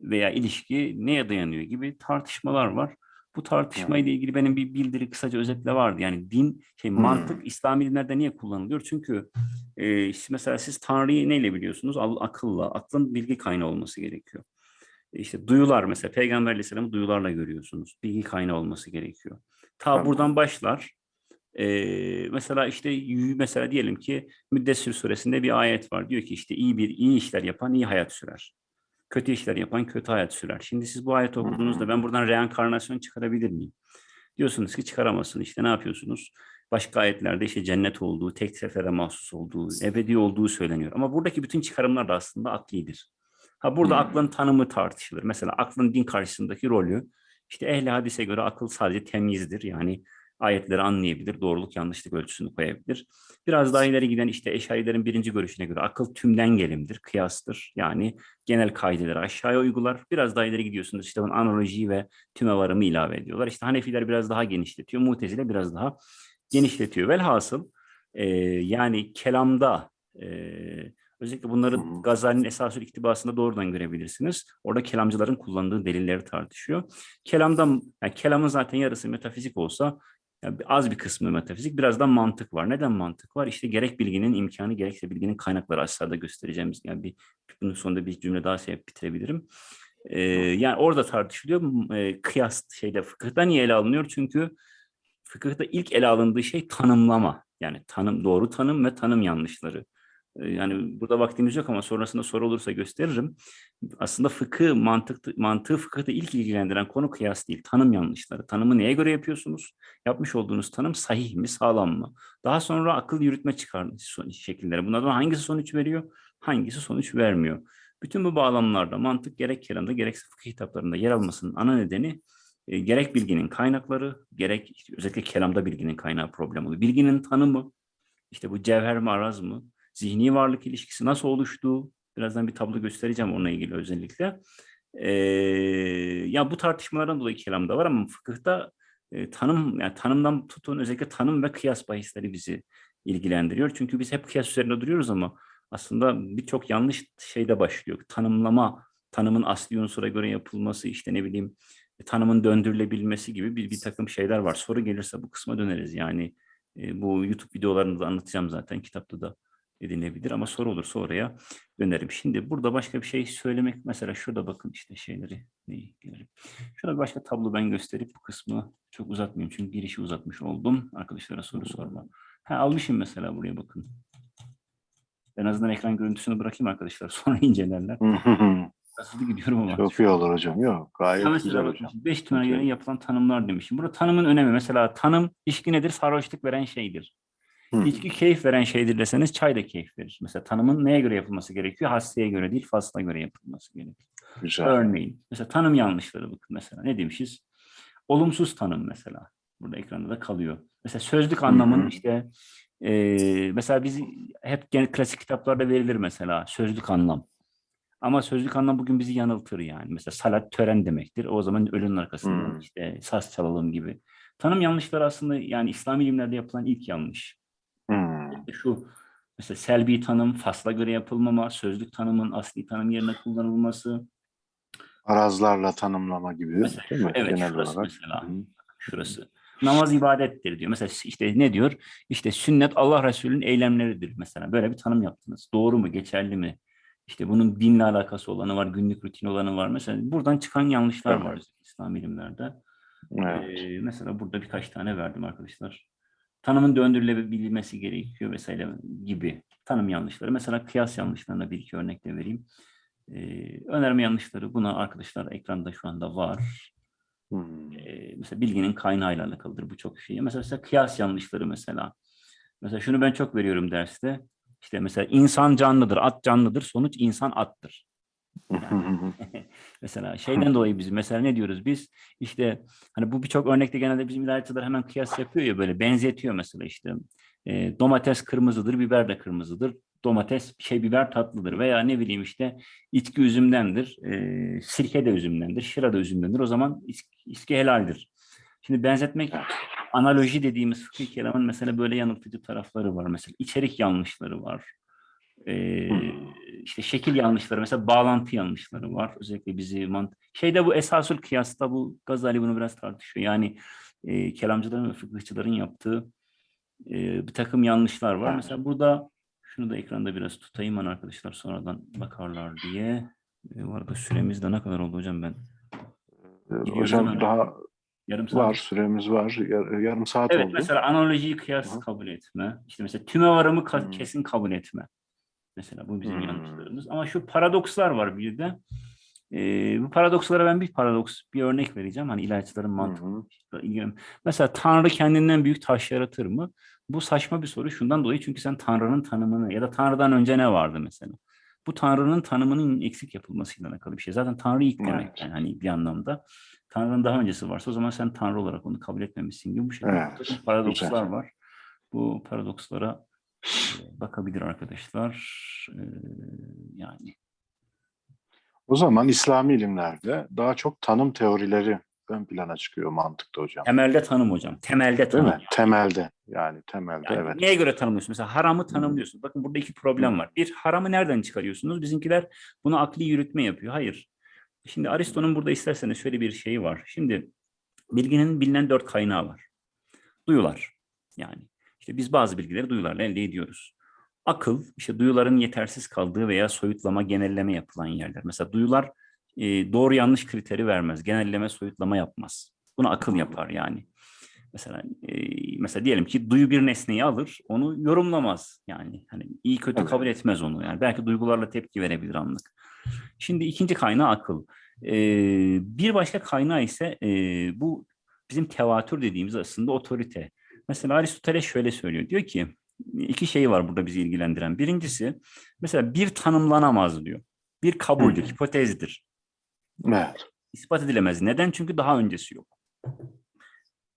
veya ilişki neye dayanıyor gibi tartışmalar var. Bu tartışma ile ilgili benim bir bildiri kısaca özetle vardı. Yani din, şey mantık İslami dinlerde niye kullanılıyor? Çünkü e, işte mesela siz Tanrı'yı neyle biliyorsunuz? Akılla, aklın bilgi kaynağı olması gerekiyor. İşte duyular mesela Peygamber Aleyhisselam'ı duyularla görüyorsunuz. Bilgi kaynağı olması gerekiyor. Ta Tamam. buradan başlar. Ee, mesela işte mesela diyelim ki Müddessir suresinde bir ayet var. Diyor ki işte iyi bir iyi işler yapan iyi hayat sürer. Kötü işler yapan kötü hayat sürer. Şimdi siz bu ayeti okuduğunuzda ben buradan reenkarnasyon çıkarabilir miyim? Diyorsunuz ki çıkaramazsın. İşte ne yapıyorsunuz? Başka ayetlerde işte cennet olduğu, tek sefere mahsus olduğu, ebedi olduğu söyleniyor. Ama buradaki bütün çıkarımlar da aslında aklidir. Ha burada Hmm. aklın tanımı tartışılır. Mesela aklın din karşısındaki rolü işte ehli hadise göre akıl sadece temyizdir. Yani ayetleri anlayabilir, doğruluk yanlışlık ölçüsünü koyabilir. Biraz daha ileri giden işte eşarilerin birinci görüşüne göre akıl tümden gelimdir, kıyastır. Yani genel kaideleri aşağıya uygular. Biraz daha ileri gidiyorsunuz işte bunun analojiyi ve tüme varımı ilave ediyorlar. İşte Hanefiler biraz daha genişletiyor, Mutezile biraz daha genişletiyor. Velhasıl e, yani kelamda e, özellikle bunları. Gazali'nin Esasül İktibası'nda doğrudan görebilirsiniz. Orada kelamcıların kullandığı delilleri tartışıyor. Kelamda, yani kelamın zaten yarısı metafizik olsa yani az bir kısmı metafizik, biraz da mantık var. Neden mantık var? İşte gerek bilginin imkanı, gerekse bilginin kaynakları aşağıda göstereceğimiz. Yani bir bunun sonunda bir cümle daha şey bitirebilirim. Ee, yani orada tartışılıyor. M- e, kıyas şeyde fıkıhta niye ele alınıyor? Çünkü fıkıhta ilk ele alındığı şey tanımlama. Yani tanım doğru tanım ve tanım yanlışları. Yani burada vaktimiz yok ama sonrasında soru olursa gösteririm. Aslında fıkıh, mantık, mantığı fıkıhta ilk ilgilendiren konu kıyas değil, tanım yanlışları. Tanımı neye göre yapıyorsunuz? Yapmış olduğunuz tanım sahih mi, sağlam mı? Daha sonra akıl yürütme çıkar son- şekilleri. Bunlardan hangisi sonuç veriyor, hangisi sonuç vermiyor? Bütün bu bağlamlarda mantık gerek kelamda gerekse fıkıh kitaplarında yer almasının ana nedeni e, gerek bilginin kaynakları, gerek işte özellikle kelamda bilginin kaynağı problem oluyor. Bilginin tanımı, işte bu cevher mi araz mı, zihni varlık ilişkisi nasıl oluştuğu, birazdan bir tablo göstereceğim onunla ilgili özellikle. Ee, ya bu tartışmalardan dolayı kelamda var ama fıkıhta e, tanım, yani tanımdan tutun özellikle tanım ve kıyas bahisleri bizi ilgilendiriyor. Çünkü biz hep kıyas üzerinde duruyoruz ama aslında birçok yanlış şeyde başlıyor. Tanımlama, tanımın asli unsura göre yapılması, işte ne bileyim tanımın döndürülebilmesi gibi bir, bir takım şeyler var. Soru gelirse bu kısma döneriz. Yani e, bu YouTube videolarında da anlatacağım zaten. Kitapta da edinebilir ama soru olursa oraya dönerim. Şimdi burada başka bir şey söylemek mesela şurada bakın işte şeyleri neyi gelelim. Şurada bir başka tablo ben gösterip bu kısmı çok uzatmayayım çünkü girişi uzatmış oldum. Arkadaşlara soru sorma. Ha almışım mesela buraya bakın. En azından ekran görüntüsünü bırakayım arkadaşlar *laughs* sonra incelerler. Hızlı gidiyorum ama. Çok iyi olur hocam. Yok gayet Ha güzel hocam. beş tümene göre yapılan tanımlar demişim. Burada tanımın önemi mesela tanım içki nedir? Sarhoşluk veren şeydir. Hı. İçki keyif veren şeydir deseniz çay da keyif verir. Mesela tanımın neye göre yapılması gerekiyor? Hastaya göre değil, fasla göre yapılması gerekiyor. Güzel. Örneğin mesela tanım yanlışları bakın mesela ne demişiz? Olumsuz tanım mesela. Burada ekranda da kalıyor. Mesela sözlük anlamın hı. işte eee, mesela biz hep genel klasik kitaplarda verilir mesela sözlük anlam. Ama sözlük anlam bugün bizi yanıltır yani. Mesela salat tören demektir. O zaman ölünün arkasından Hmm. işte saz çalalım gibi. Tanım yanlışları aslında yani İslam ilimlerde yapılan ilk yanlış. Şu mesela selbi tanım, fasla göre yapılmama, sözlük tanımın asli tanım yerine kullanılması. Arazlarla tanımlama gibi Mesela değil mi? evet, Genel şurası olarak. mesela. Hı. Şurası. Namaz ibadettir diyor. Mesela işte ne diyor? İşte sünnet Allah Resulü'nün eylemleridir mesela. Böyle bir tanım yaptınız. Doğru mu? Geçerli mi? İşte bunun dinle alakası olanı var, günlük rutin olanı var. Mesela buradan çıkan yanlışlar Evet. var İslam ilimlerde. Evet. Ee, mesela burada birkaç tane verdim arkadaşlar. Tanımın döndürülebilmesi gerekiyor vesaire gibi tanım yanlışları. Mesela kıyas yanlışlarına bir iki örnek de vereyim. Ee, önerme yanlışları buna arkadaşlar ekranda şu anda var. Hmm. Ee, mesela bilginin kaynağıyla alakalıdır bu çok şey. Mesela, mesela kıyas yanlışları mesela. Mesela şunu ben çok veriyorum derste. İşte mesela insan canlıdır, at canlıdır, sonuç insan attır. *laughs* *laughs* mesela şeyden dolayı biz mesela ne diyoruz biz? İşte hani bu birçok örnekte genelde bizim ilahiyatçılar hemen kıyas yapıyor ya böyle benzetiyor mesela işte. E, domates kırmızıdır, biber de kırmızıdır. Domates şey biber tatlıdır veya ne bileyim işte içki üzümdendir, e, sirke de üzümdendir, şıra da üzümdendir. O zaman içki helaldir. Şimdi benzetmek *laughs* analoji dediğimiz fıkıh kelamın mesela böyle yanıltıcı tarafları var. Mesela içerik yanlışları var. Ee, işte şekil yanlışları, mesela bağlantı yanlışları var. Özellikle bizi mant şeyde bu esasül kıyasta bu Gazali bunu biraz tartışıyor. Yani e, kelamcıların ve fıkıhçıların yaptığı e, bir takım yanlışlar var. Mesela burada şunu da ekranda biraz tutayım ben arkadaşlar sonradan bakarlar diye. E, bu arada süremiz de ne kadar oldu hocam ben? Gidiyoruz Hocam hemen. daha Yarım saat. var süremiz var. Yar- yarım saat Evet oldu. mesela analojiyi kıyas Hı. kabul etme. İşte mesela tüme varımı ka- Hı. kesin kabul etme. Mesela bu bizim Hı. yanlışlarımız. Ama şu paradokslar var bir de. Ee, bu paradokslara ben bir paradoks, bir örnek vereceğim. Hani ilahiyatçıların Hı mantığı. Mesela Tanrı kendinden büyük taş yaratır mı? Bu saçma bir soru şundan dolayı çünkü sen Tanrı'nın tanımını ya da Tanrı'dan önce ne vardı mesela? Bu Tanrı'nın tanımının eksik yapılmasıyla alakalı bir şey. Zaten Tanrı ilk demek Evet. yani hani bir anlamda. Tanrı'nın daha öncesi varsa o zaman sen Tanrı olarak onu kabul etmemişsin gibi bu şekilde Evet, paradokslar güzel. var. Bu paradokslara bakabilir arkadaşlar. Ee, yani O zaman İslami ilimlerde daha çok tanım teorileri ön plana çıkıyor mantıkta hocam. temelde tanım hocam. Temelde Değil tanım. mi? Temelde. Yani temelde Yani evet. Neye göre tanımlıyorsun? Mesela haramı tanımlıyorsun. Bakın burada iki problem var. Bir, haramı nereden çıkarıyorsunuz? Bizimkiler bunu akli yürütme yapıyor. Hayır. Şimdi Aristo'nun burada isterseniz şöyle bir şeyi var. Şimdi bilginin bilinen dört kaynağı var. Duyular. Yani işte biz bazı bilgileri duyularla elde ediyoruz. Akıl, işte duyuların yetersiz kaldığı veya soyutlama, genelleme yapılan yerler. Mesela duyular e, doğru yanlış kriteri vermez. Genelleme, soyutlama yapmaz. Bunu akıl yapar yani. Mesela e, mesela diyelim ki duyu bir nesneyi alır, onu yorumlamaz. Yani hani iyi kötü Evet. kabul etmez onu. Yani belki duygularla tepki verebilir anlık. Şimdi ikinci kaynağı akıl. E, bir başka kaynağı ise e, bu bizim tevatür dediğimiz aslında otorite. Mesela Aristoteles şöyle söylüyor. Diyor ki iki şey var burada bizi ilgilendiren. Birincisi mesela bir tanımlanamaz diyor. Bir kabuldür, Hı. hipotezdir. Evet. İspat edilemez. Neden? Çünkü daha öncesi yok.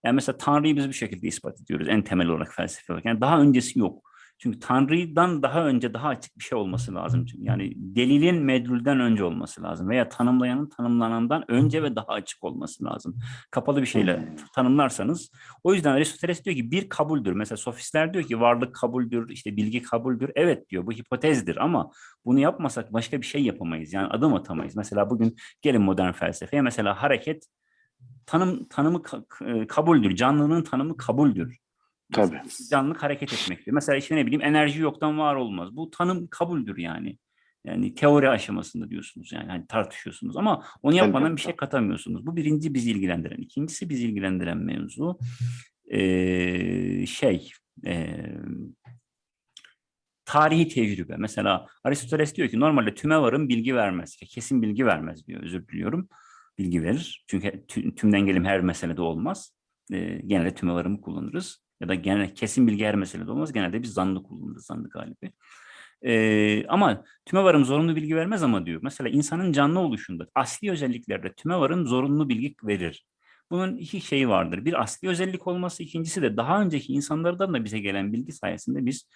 Yani mesela Tanrı'yı biz bir şekilde ispat ediyoruz en temel olarak felsefe olarak. Yani daha öncesi yok. Çünkü Tanrı'dan daha önce daha açık bir şey olması lazım. Çünkü Yani delilin medrulden önce olması lazım veya tanımlayanın tanımlanandan önce ve daha açık olması lazım. Kapalı bir şeyle tanımlarsanız. O yüzden Aristoteles diyor ki bir kabuldür. Mesela sofistler diyor ki varlık kabuldür, işte bilgi kabuldür. Evet diyor bu hipotezdir ama bunu yapmasak başka bir şey yapamayız. Yani adım atamayız. Mesela bugün gelin modern felsefeye mesela hareket tanım tanımı e, kabuldür. Canlının tanımı kabuldür. Tabii. Canlılık hareket etmektir. Mesela işte ne bileyim enerji yoktan var olmaz. Bu tanım kabuldür yani. Yani teori aşamasında diyorsunuz yani hani tartışıyorsunuz ama onu yapmadan bir şey katamıyorsunuz. Bu birinci bizi ilgilendiren. İkincisi bizi ilgilendiren mevzu eee, şey eee, tarihi tecrübe. Mesela Aristoteles diyor ki normalde tüme varım bilgi vermez. Kesin bilgi vermez diyor. Özür diliyorum. Bilgi verir. Çünkü tü- tümden gelim her meselede olmaz. Eee genelde tüme varımı kullanırız. Ya da genel kesin bilgi her meselede olmaz. Genelde biz zanlı kullanırız. Zanlı galibi. Ee, ama tümevarım zorunlu bilgi vermez ama diyor. Mesela insanın canlı oluşunda asli özelliklerde tümevarım zorunlu bilgi verir. Bunun iki şeyi vardır. Bir asli özellik olması, ikincisi de daha önceki insanlardan da bize gelen bilgi sayesinde biz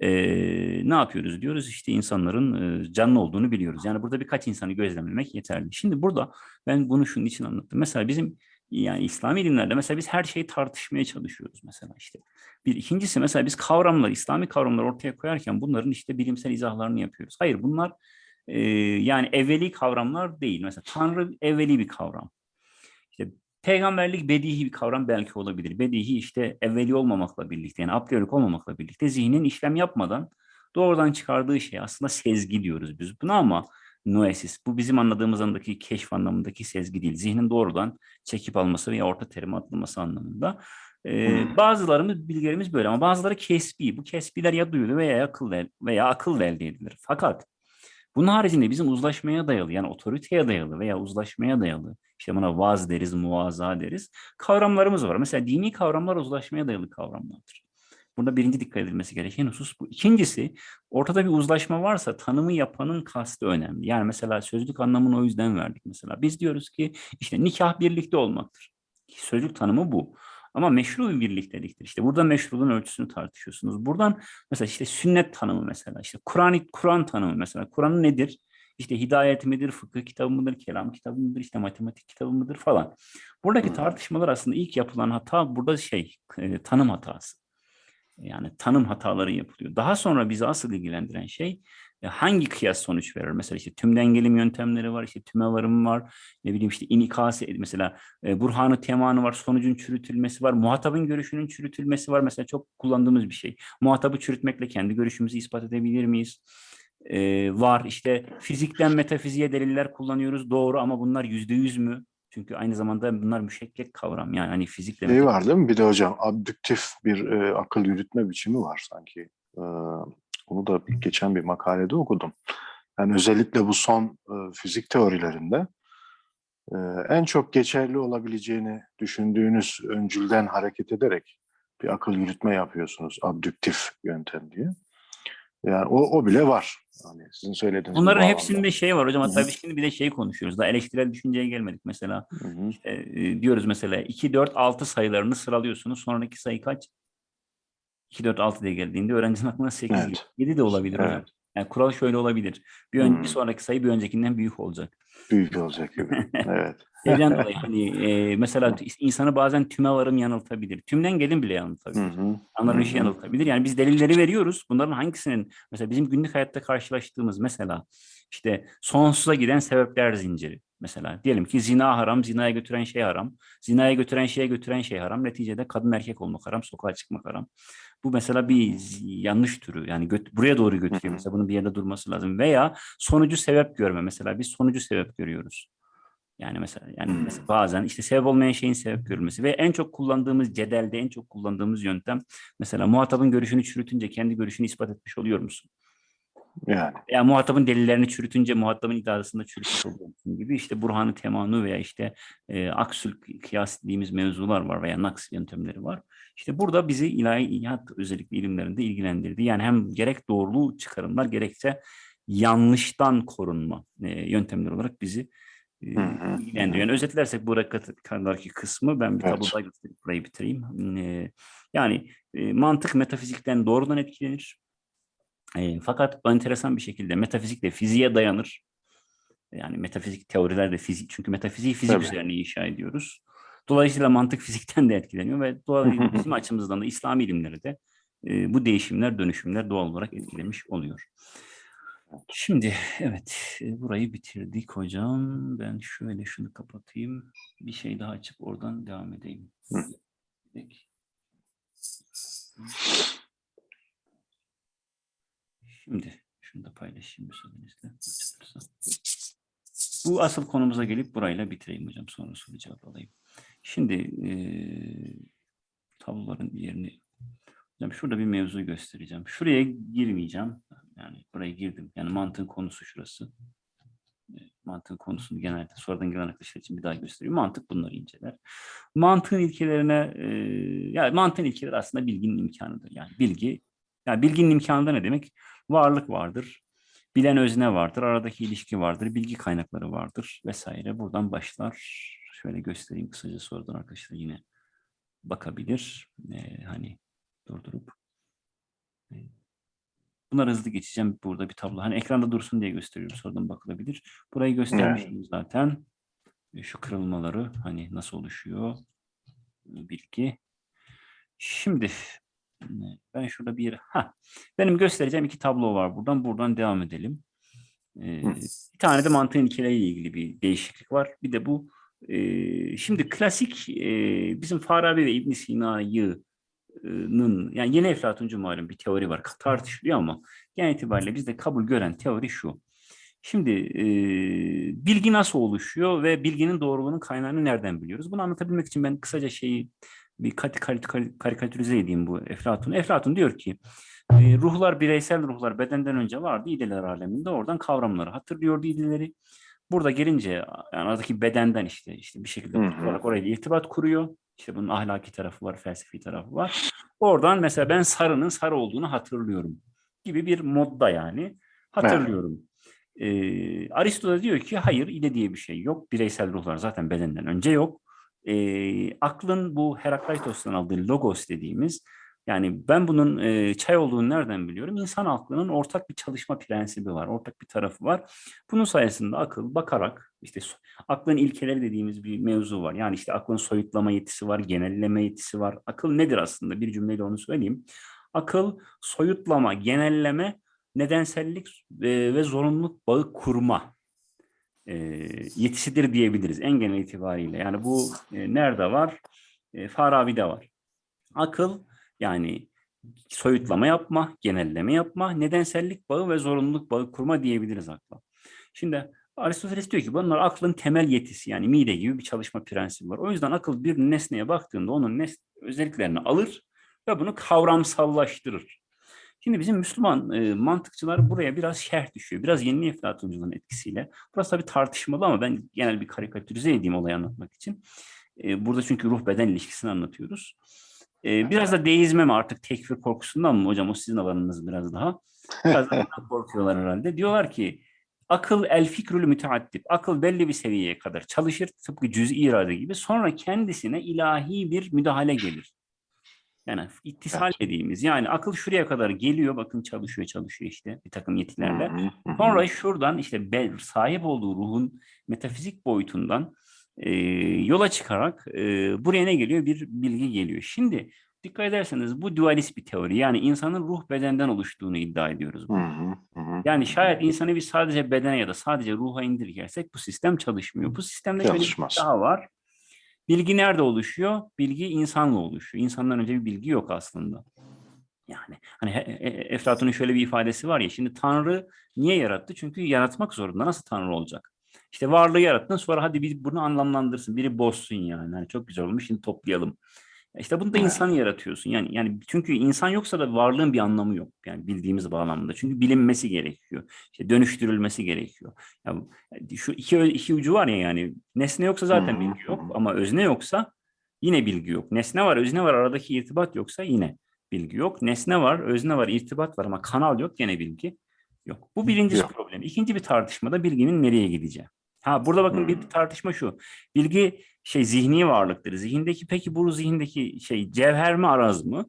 eee, ne yapıyoruz diyoruz işte insanların eee, canlı olduğunu biliyoruz. Yani burada birkaç insanı gözlemlemek yeterli. Şimdi burada ben bunu şunun için anlattım. Mesela bizim yani İslami dinlerde mesela biz her şeyi tartışmaya çalışıyoruz mesela işte. Bir ikincisi mesela biz kavramlar, İslami kavramlar ortaya koyarken bunların işte bilimsel izahlarını yapıyoruz. Hayır bunlar e, yani evveli kavramlar değil. Mesela Tanrı evveli bir kavram. İşte peygamberlik bedihi bir kavram belki olabilir. Bedihi işte evveli olmamakla birlikte yani a priorik olmamakla birlikte zihnin işlem yapmadan doğrudan çıkardığı şey aslında sezgi diyoruz biz buna ama noesis bu bizim anladığımız andaki keşf anlamındaki sezgi değil. Zihnin doğrudan çekip alması veya orta terime atılması anlamında. Ee, bazılarımız bilgilerimiz böyle ama bazıları kesbi. Bu kesbiler ya duyulu veya akıl veya akılla elde edilir. Fakat bunun haricinde bizim uzlaşmaya dayalı yani otoriteye dayalı veya uzlaşmaya dayalı işte buna vaz deriz, muvaza deriz kavramlarımız var. Mesela dini kavramlar uzlaşmaya dayalı kavramlardır. Burada birinci dikkat edilmesi gereken husus bu. İkincisi ortada bir uzlaşma varsa tanımı yapanın kastı önemli. Yani mesela sözlük anlamını o yüzden verdik mesela. Biz diyoruz ki işte nikah birlikte olmaktır. Sözlük tanımı bu. Ama meşru bir birlikteliktir. İşte burada meşruluğun ölçüsünü tartışıyorsunuz. Buradan mesela işte sünnet tanımı mesela, işte Kur'an Kur'an tanımı mesela. Kur'an nedir? İşte hidayet midir, fıkıh kitabı mıdır, kelam kitabı mıdır, işte matematik kitabı mıdır falan. Buradaki tartışmalar aslında ilk yapılan hata burada şey, e, tanım hatası. Yani tanım hataları yapılıyor. Daha sonra bizi asıl ilgilendiren şey e, hangi kıyas sonuç verir? Mesela işte tüm dengelim yöntemleri var, işte tüme varım var, ne bileyim işte inikası mesela e, burhanı temanı var, sonucun çürütülmesi var, muhatabın görüşünün çürütülmesi var. Mesela çok kullandığımız bir şey. Muhatabı çürütmekle kendi görüşümüzü ispat edebilir miyiz? E, var işte fizikten metafiziğe deliller kullanıyoruz doğru ama bunlar yüzde yüz mü? Çünkü aynı zamanda bunlar müşekkek kavram yani hani fizikle Şey var değil mi? Bir de hocam abdüktif bir e, akıl yürütme biçimi var sanki. E, onu da bir- geçen bir makalede okudum. Yani özellikle bu son e, fizik teorilerinde e, en çok geçerli olabileceğini düşündüğünüz öncülden hareket ederek bir akıl yürütme yapıyorsunuz. Abdüktif yöntem diye. Yani o, o bile var. Hani sizin söylediğiniz bu Bunların hepsinde şey var hocam hatta biz şimdi bir de şey konuşuyoruz. Daha eleştirel düşünceye gelmedik mesela. Hı hı. E, e, diyoruz mesela 2, 4, 6 sayılarını sıralıyorsunuz. Sonraki sayı kaç? 2, 4, 6 diye geldiğinde öğrencinin aklına 8 Evet. geliyor. 7 de olabilir hocam. Yani kural şöyle olabilir. Bir, ön, bir Hmm. sonraki sayı bir öncekinden büyük olacak. Büyük olacak gibi. *laughs* Evet. Şeyden dolayı *laughs* hani e, mesela insanı bazen tüme varım yanıltabilir. Tümden gelin bile yanıltabilir. Hı. yanıltabilir. Yani biz delilleri veriyoruz. Bunların hangisinin mesela bizim günlük hayatta karşılaştığımız mesela işte sonsuza giden sebepler zinciri. Mesela diyelim ki zina haram, zinaya götüren şey haram. Zinaya götüren şeye götüren şey haram. Neticede kadın erkek olmak haram, sokağa çıkmak haram. Bu mesela bir yanlış türü. Yani göt- buraya doğru götürüyor. Mesela bunun bir yerde durması lazım. Veya sonucu sebep görme. Mesela biz sonucu sebep görüyoruz. Yani mesela yani mesela bazen işte sebep olmayan şeyin sebep görülmesi ve en çok kullandığımız cedelde en çok kullandığımız yöntem mesela muhatabın görüşünü çürütünce kendi görüşünü ispat etmiş oluyor musun? Yani. Ya muhatabın delillerini çürütünce muhatabın iddiasında çürütmüş gibi işte burhanı temanu veya işte e, aksül kıyas dediğimiz mevzular var veya naks yöntemleri var. İşte burada bizi ilahi ihat özellikle ilimlerinde ilgilendirdi. Yani hem gerek doğruluğu çıkarımlar gerekse yanlıştan korunma e, yöntemleri olarak bizi e, ilgilendiriyor. Yani özetlersek bu kadarki kısmı ben bir Evet. tablo daha gösterip burayı bitireyim. E, yani e, mantık metafizikten doğrudan etkilenir. E, fakat enteresan bir şekilde metafizik de fiziğe dayanır. Yani metafizik teoriler de fizik çünkü metafiziği fizik Tabii. üzerine inşa ediyoruz. Dolayısıyla mantık *laughs* fizikten de etkileniyor ve dolayısıyla *laughs* bizim açımızdan da İslam ilimleri de e, bu değişimler, dönüşümler doğal olarak etkilemiş oluyor. Şimdi evet burayı bitirdik hocam. Ben şöyle şunu kapatayım. Bir şey daha açıp oradan devam edeyim. Hı. Peki. Şimdi şunu da paylaşayım müsaadenizle. Bu asıl konumuza gelip burayla bitireyim hocam. Sonra soru cevap alayım. Şimdi eee tabloların yerini hocam şurada bir mevzu göstereceğim. Şuraya girmeyeceğim. Yani buraya girdim. Yani mantığın konusu şurası. E, Mantığın konusunu genelde sonradan gelen arkadaşlar için bir daha göstereyim. Mantık bunları inceler. Mantığın ilkelerine e, yani mantığın ilkeleri aslında bilginin imkanıdır. Yani bilgi yani bilginin imkanı da ne demek? Varlık vardır. Bilen özne vardır. Aradaki ilişki vardır. Bilgi kaynakları vardır vesaire. Buradan başlar. Şöyle göstereyim kısaca sonradan arkadaşlar yine bakabilir. E, hani durdurup. Bunları hızlı geçeceğim. Burada bir tablo. Hani ekranda dursun diye gösteriyorum. Sonradan bakılabilir. Burayı göstermiştim zaten. E, Şu kırılmaları hani nasıl oluşuyor bilgi. Şimdi ben şurada bir ha benim göstereceğim iki tablo var buradan. Buradan devam edelim. E, Hı. bir tane de mantığın ilkeleriyle ilgili bir değişiklik var. Bir de bu e, şimdi klasik e, bizim Farabi ve İbn Sina'yı yani yeni Eflatuncu malum bir teori var tartışılıyor ama genel itibariyle bizde kabul gören teori şu. Şimdi e, bilgi nasıl oluşuyor ve bilginin doğruluğunun kaynağını nereden biliyoruz? Bunu anlatabilmek için ben kısaca şeyi bir kat, kar- kar- karikatürize edeyim bu Eflatun. Eflatun diyor ki e, ruhlar bireysel ruhlar bedenden önce vardı idiler aleminde oradan kavramları hatırlıyordu idileri. Burada gelince yani aradaki bedenden işte işte bir şekilde olarak orayla irtibat kuruyor. İşte bunun ahlaki tarafı var, felsefi tarafı var. Oradan mesela ben sarının sarı olduğunu hatırlıyorum gibi bir modda yani hatırlıyorum. Ee, Aristo da diyor ki hayır ide diye bir şey yok. Bireysel ruhlar zaten bedenden önce yok. Ee, aklın bu Herakleitos'tan aldığı logos dediğimiz yani ben bunun e, çay olduğunu nereden biliyorum? İnsan aklının ortak bir çalışma prensibi var, ortak bir tarafı var. Bunun sayesinde akıl bakarak işte aklın ilkeleri dediğimiz bir mevzu var. Yani işte aklın soyutlama yetisi var, genelleme yetisi var. Akıl nedir aslında? Bir cümleyle onu söyleyeyim. Akıl soyutlama, genelleme, nedensellik e, ve zorunluluk bağı kurma e, yetisidir diyebiliriz en genel itibariyle. Yani bu e, nerede var? E, Farabi'de var. Akıl yani soyutlama yapma, genelleme yapma, nedensellik bağı ve zorunluluk bağı kurma diyebiliriz akla. Şimdi Aristoteles diyor ki bunlar aklın temel yetisi yani mide gibi bir çalışma prensibi var. O yüzden akıl bir nesneye baktığında onun özelliklerini alır ve bunu kavramsallaştırır. Şimdi bizim Müslüman e, mantıkçılar buraya biraz şerh düşüyor. Biraz yeni eflatunculuğun etkisiyle. Burası tabii tartışmalı ama ben genel bir karikatürize edeyim olayı anlatmak için. E, burada çünkü ruh beden ilişkisini anlatıyoruz. E, biraz da deizme mi artık tekfir korkusundan mı hocam o sizin alanınız biraz daha. Biraz da bundan *laughs* korkuyorlar herhalde. Diyorlar ki akıl el fikrül müteaddip. Akıl belli bir seviyeye kadar çalışır tıpkı cüz'i irade gibi. Sonra kendisine ilahi bir müdahale gelir. Yani ittisal Evet. dediğimiz yani akıl şuraya kadar geliyor bakın çalışıyor çalışıyor işte bir takım yetilerle. Sonra şuradan işte be- sahip olduğu ruhun metafizik boyutundan e, yola çıkarak e, buraya ne geliyor? Bir bilgi geliyor. Şimdi dikkat ederseniz bu dualist bir teori. Yani insanın ruh bedenden oluştuğunu iddia ediyoruz. Hı hı, hı. Yani şayet insanı biz sadece bedene ya da sadece ruha indirgersek bu sistem çalışmıyor. Bu sistemde şöyle bir daha var. Bilgi nerede oluşuyor? Bilgi insanla oluşuyor. İnsandan önce bir bilgi yok aslında. Yani hani he- e- Eflatun'un şöyle bir ifadesi var ya şimdi Tanrı niye yarattı? Çünkü yaratmak zorunda. Nasıl Tanrı olacak? İşte varlığı yarattın sonra hadi bir bunu anlamlandırsın. Biri bozsun yani. Hani çok güzel olmuş şimdi toplayalım. İşte bunu da Evet. insanı yaratıyorsun. Yani yani çünkü insan yoksa da varlığın bir anlamı yok. Yani bildiğimiz bağlamda. Çünkü bilinmesi gerekiyor. İşte dönüştürülmesi gerekiyor. Ya bu- şu iki iki ucu var ya yani nesne yoksa zaten hı, bilgi yok ama özne yoksa yine bilgi yok. Nesne var, özne var, aradaki irtibat yoksa yine bilgi yok. Nesne var, özne var, irtibat var ama kanal yok gene bilgi yok. Bu birinci Yok. problem. İkinci bir tartışmada bilginin nereye gideceği. Ha burada bakın bir Hmm. tartışma şu. Bilgi şey zihni varlıktır. Zihindeki peki bu zihindeki şey cevher mi araz mı?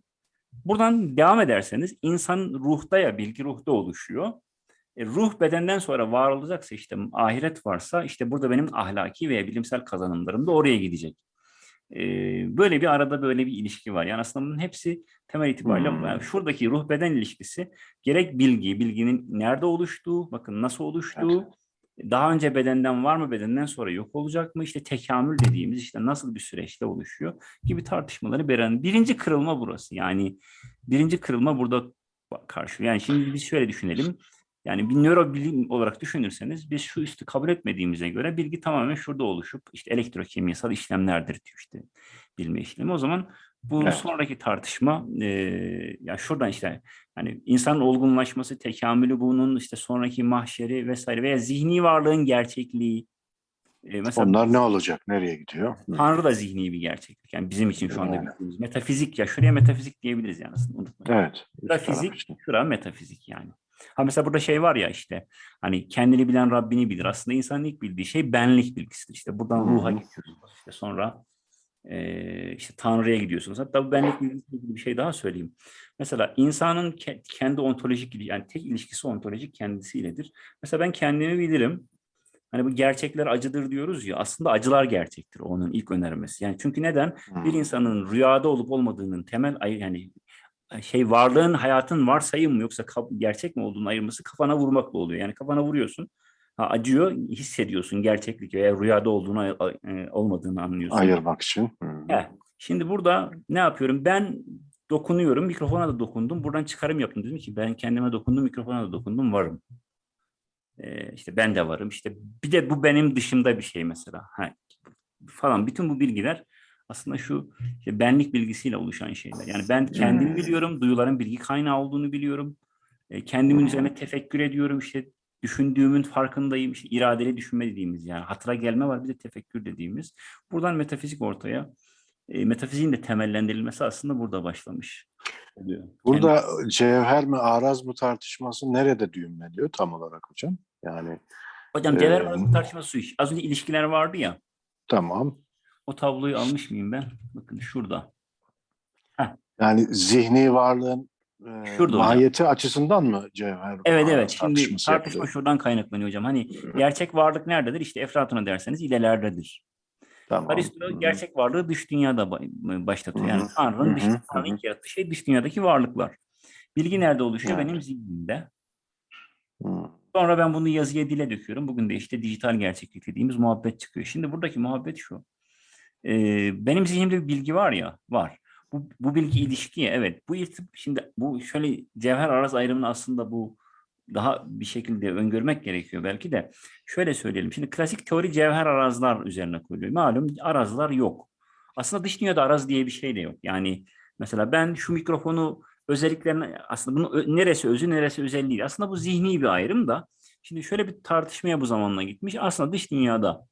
Buradan devam ederseniz insan ruhta ya bilgi ruhta oluşuyor. E, ruh bedenden sonra var olacaksa işte ahiret varsa işte burada benim ahlaki veya bilimsel kazanımlarım da oraya gidecek. E, böyle bir arada böyle bir ilişki var. Yani aslında bunun hepsi temel itibariyle Hmm. yani şuradaki ruh beden ilişkisi gerek bilgi, bilginin nerede oluştuğu, bakın nasıl oluştuğu, daha önce bedenden var mı, bedenden sonra yok olacak mı? İşte tekamül dediğimiz işte nasıl bir süreçte oluşuyor gibi tartışmaları beren. Birinci kırılma burası. Yani birinci kırılma burada karşı. Yani şimdi biz şöyle düşünelim. Yani bir nörobilim olarak düşünürseniz biz şu üstü kabul etmediğimize göre bilgi tamamen şurada oluşup işte elektrokimyasal işlemlerdir diyor işte bilme işlemi. O zaman bu Evet. sonraki tartışma e, ya şuradan işte hani insanın olgunlaşması, tekamülü bunun işte sonraki mahşeri vesaire veya zihni varlığın gerçekliği. E, mesela Onlar ne olacak? Nereye gidiyor? Tanrı da zihni bir gerçeklik. Yani bizim için şu anda Yani. bildiğimiz metafizik ya şuraya metafizik diyebiliriz yani aslında unutmayın. Evet. Şura üst taraf fizik, için. şura metafizik yani. Ha mesela burada şey var ya işte hani kendini bilen Rabbini bilir. Aslında insanın ilk bildiği şey benlik bilgisidir. İşte buradan Hı hı. ruha gidiyorsunuz. İşte sonra eee, işte Tanrı'ya gidiyorsunuz. Hatta bu benlik bilgisiyle ilgili bir şey daha söyleyeyim. Mesela insanın ke- kendi ontolojik yani tek ilişkisi ontolojik kendisiyledir. Mesela ben kendimi bilirim. Hani bu gerçekler acıdır diyoruz ya aslında acılar gerçektir onun ilk önermesi. Yani çünkü neden? Bir Hı. insanın rüyada olup olmadığının temel yani şey varlığın hayatın varsayım mı yoksa gerçek mi olduğunu ayırması kafana vurmakla oluyor. Yani kafana vuruyorsun. Ha, acıyor, hissediyorsun gerçeklik veya rüyada olduğunu e, olmadığını anlıyorsun. Ayırmak için. Hı. He, Şimdi burada ne yapıyorum? Ben dokunuyorum, mikrofona da dokundum. Buradan çıkarım yaptım. Dedim ki ben kendime dokundum, mikrofona da dokundum, varım. Ee, işte ben de varım. İşte bir de bu benim dışımda bir şey mesela. Ha, falan bütün bu bilgiler aslında şu işte benlik bilgisiyle oluşan şeyler. Yani ben kendimi Hmm. biliyorum, duyuların bilgi kaynağı olduğunu biliyorum. E, kendimin Hmm. üzerine tefekkür ediyorum, işte düşündüğümün farkındayım. İşte iradeli düşünme dediğimiz yani hatıra gelme var bir de tefekkür dediğimiz. Buradan metafizik ortaya. E, metafiziğin de temellendirilmesi aslında burada başlamış oluyor. Burada cevher mi araz mı tartışması nerede düğümleniyor tam olarak hocam? Yani Hocam cevher Ee, arası tartışması şu iş. Az önce ilişkiler vardı ya. tamam. O tabloyu almış mıyım ben? Bakın şurada. Yani zihni varlığın e, Şurada hocam. mahiyeti açısından mı cevher Evet evet. Şimdi tartışma yapılıyor? şuradan kaynaklanıyor hocam. Hani gerçek varlık nerededir? İşte Eflatun'a derseniz ilelerdedir. Tamam. Aristo gerçek varlığı dış dünyada ba- başlatıyor. Yani. Tanrı'nın dış. Tanrı'nın yarattığı şey dış dünyadaki varlıklar. Bilgi nerede oluşuyor? Evet. Benim zihnimde. Sonra ben bunu yazıya dile döküyorum. Bugün de işte dijital gerçeklik dediğimiz muhabbet çıkıyor. Şimdi buradaki muhabbet şu. Ee, benim zihnimde bir bilgi var ya, var. Bu, bu bilgi ilişkiye, evet. Bu irtib şimdi bu şöyle cevher araz ayrımını aslında bu daha bir şekilde öngörmek gerekiyor belki de. Şöyle söyleyelim. Şimdi klasik teori cevher arazlar üzerine kuruluyor. Malum arazlar yok. Aslında dış dünyada araz diye bir şey de yok. Yani mesela ben şu mikrofonu özelliklerine aslında bunun neresi özü neresi özelliği. Aslında bu zihni bir ayrım da. Şimdi şöyle bir tartışmaya bu zamanla gitmiş. Aslında dış dünyada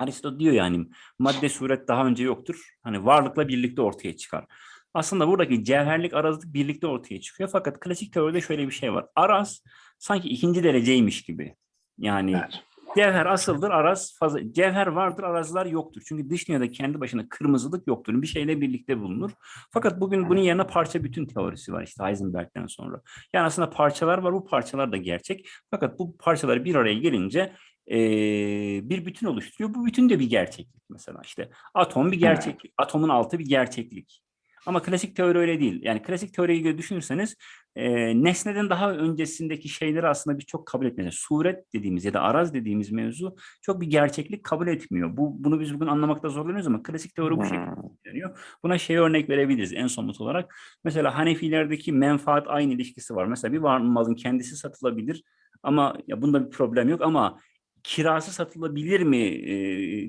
Aristo diyor yani madde suret daha önce yoktur. Hani varlıkla birlikte ortaya çıkar. Aslında buradaki cevherlik arazlık birlikte ortaya çıkıyor. Fakat klasik teoride şöyle bir şey var. Araz sanki ikinci dereceymiş gibi. Yani Evet. Cevher asıldır, araz fazla. Cevher vardır, arazlar yoktur. Çünkü dış dünyada kendi başına kırmızılık yoktur. Bir şeyle birlikte bulunur. Fakat bugün bunun yerine parça bütün teorisi var işte Heisenberg'den sonra. Yani aslında parçalar var, bu parçalar da gerçek. Fakat bu parçalar bir araya gelince eee, bir bütün oluşturuyor. Bu bütün de bir gerçeklik mesela. İşte atom bir gerçeklik, atomun altı bir gerçeklik. Ama klasik teori öyle değil. Yani klasik teoriye göre düşünürseniz e, nesneden daha öncesindeki şeyleri aslında biz çok kabul etmiyoruz. Suret dediğimiz ya da araz dediğimiz mevzu çok bir gerçeklik kabul etmiyor. Bu Bunu biz bugün anlamakta zorlanıyoruz ama klasik teori bu şekilde Hı. deniyor. Buna şey örnek verebiliriz en somut olarak. Mesela Hanefilerdeki menfaat aynı ilişkisi var. Mesela bir var malın kendisi satılabilir ama ya bunda bir problem yok ama kirası satılabilir mi e,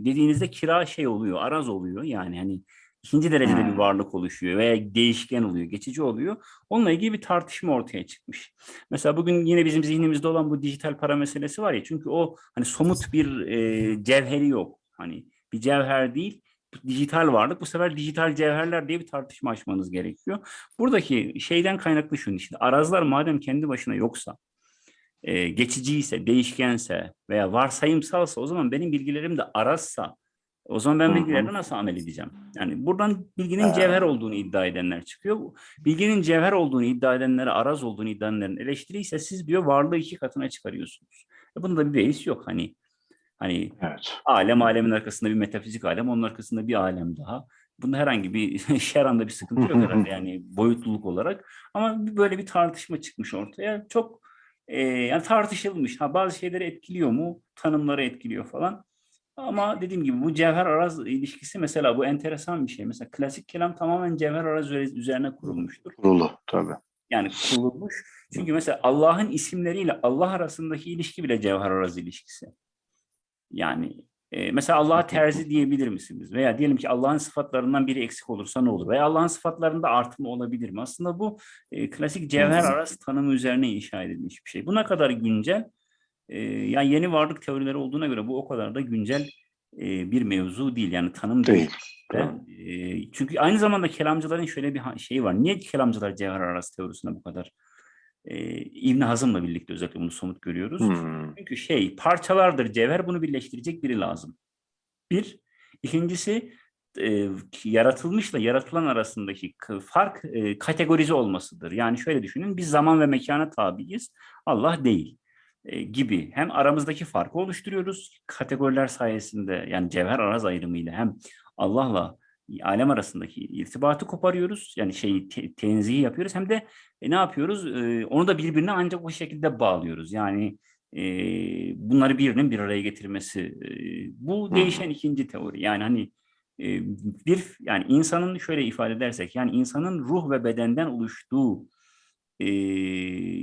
dediğinizde kira şey oluyor, araz oluyor. Yani hani ikinci derecede bir varlık oluşuyor veya değişken oluyor, geçici oluyor. Onunla ilgili bir tartışma ortaya çıkmış. Mesela bugün yine bizim zihnimizde olan bu dijital para meselesi var ya çünkü o hani somut bir e, cevheri yok. Hani bir cevher değil, dijital varlık. Bu sefer dijital cevherler diye bir tartışma açmanız gerekiyor. Buradaki şeyden kaynaklı şunun işte arazlar madem kendi başına yoksa, e, geçiciyse, değişkense veya varsayımsalsa o zaman benim bilgilerim de arazsa o zaman ben bilgilerle nasıl amel edeceğim? Yani buradan bilginin cevher olduğunu iddia edenler çıkıyor. Bilginin cevher olduğunu iddia edenlere araz olduğunu iddia edenlerin eleştiri ise siz diyor varlığı iki katına çıkarıyorsunuz. E bunda bir beis yok hani. Hani Evet. alem alemin arkasında bir metafizik alem, onun arkasında bir alem daha. Bunda herhangi bir *laughs* şeranda bir sıkıntı yok herhalde yani boyutluluk olarak. Ama böyle bir tartışma çıkmış ortaya. Çok e, yani tartışılmış. Ha bazı şeyleri etkiliyor mu? Tanımları etkiliyor falan. Ama dediğim gibi bu cevher araz ilişkisi mesela bu enteresan bir şey. Mesela klasik kelam tamamen cevher araz üze- üzerine kurulmuştur. Kurulu tabii. Yani kurulmuş. Çünkü mesela Allah'ın isimleriyle Allah arasındaki ilişki bile cevher araz ilişkisi. Yani e, mesela Allah'a terzi diyebilir misiniz? Veya diyelim ki Allah'ın sıfatlarından biri eksik olursa ne olur? Veya Allah'ın sıfatlarında artma olabilir mi? Aslında bu e, klasik cevher araz tanımı üzerine inşa edilmiş bir şey. Bu ne kadar güncel? E, yani yeni varlık teorileri olduğuna göre bu o kadar da güncel e, bir mevzu değil. Yani tanım değil. Değil. E, çünkü aynı zamanda kelamcıların şöyle bir şeyi var. Niye kelamcılar cevher arası teorisine bu kadar e, İbn Hazım'la birlikte özellikle bunu somut görüyoruz. Hmm. Çünkü şey parçalardır cevher bunu birleştirecek biri lazım. Bir. İkincisi e, yaratılmışla yaratılan arasındaki fark e, kategorize olmasıdır. Yani şöyle düşünün biz zaman ve mekana tabiiz. Allah değil e, gibi hem aramızdaki farkı oluşturuyoruz kategoriler sayesinde yani cevher araz ayrımıyla hem Allah'la alem arasındaki irtibatı koparıyoruz. Yani şeyi te- tenzihi yapıyoruz hem de e, ne yapıyoruz? E, onu da birbirine ancak o şekilde bağlıyoruz. Yani e, bunları birinin bir araya getirmesi. E, bu değişen ikinci teori. Yani hani e, bir yani insanın şöyle ifade edersek yani insanın ruh ve bedenden oluştuğu e,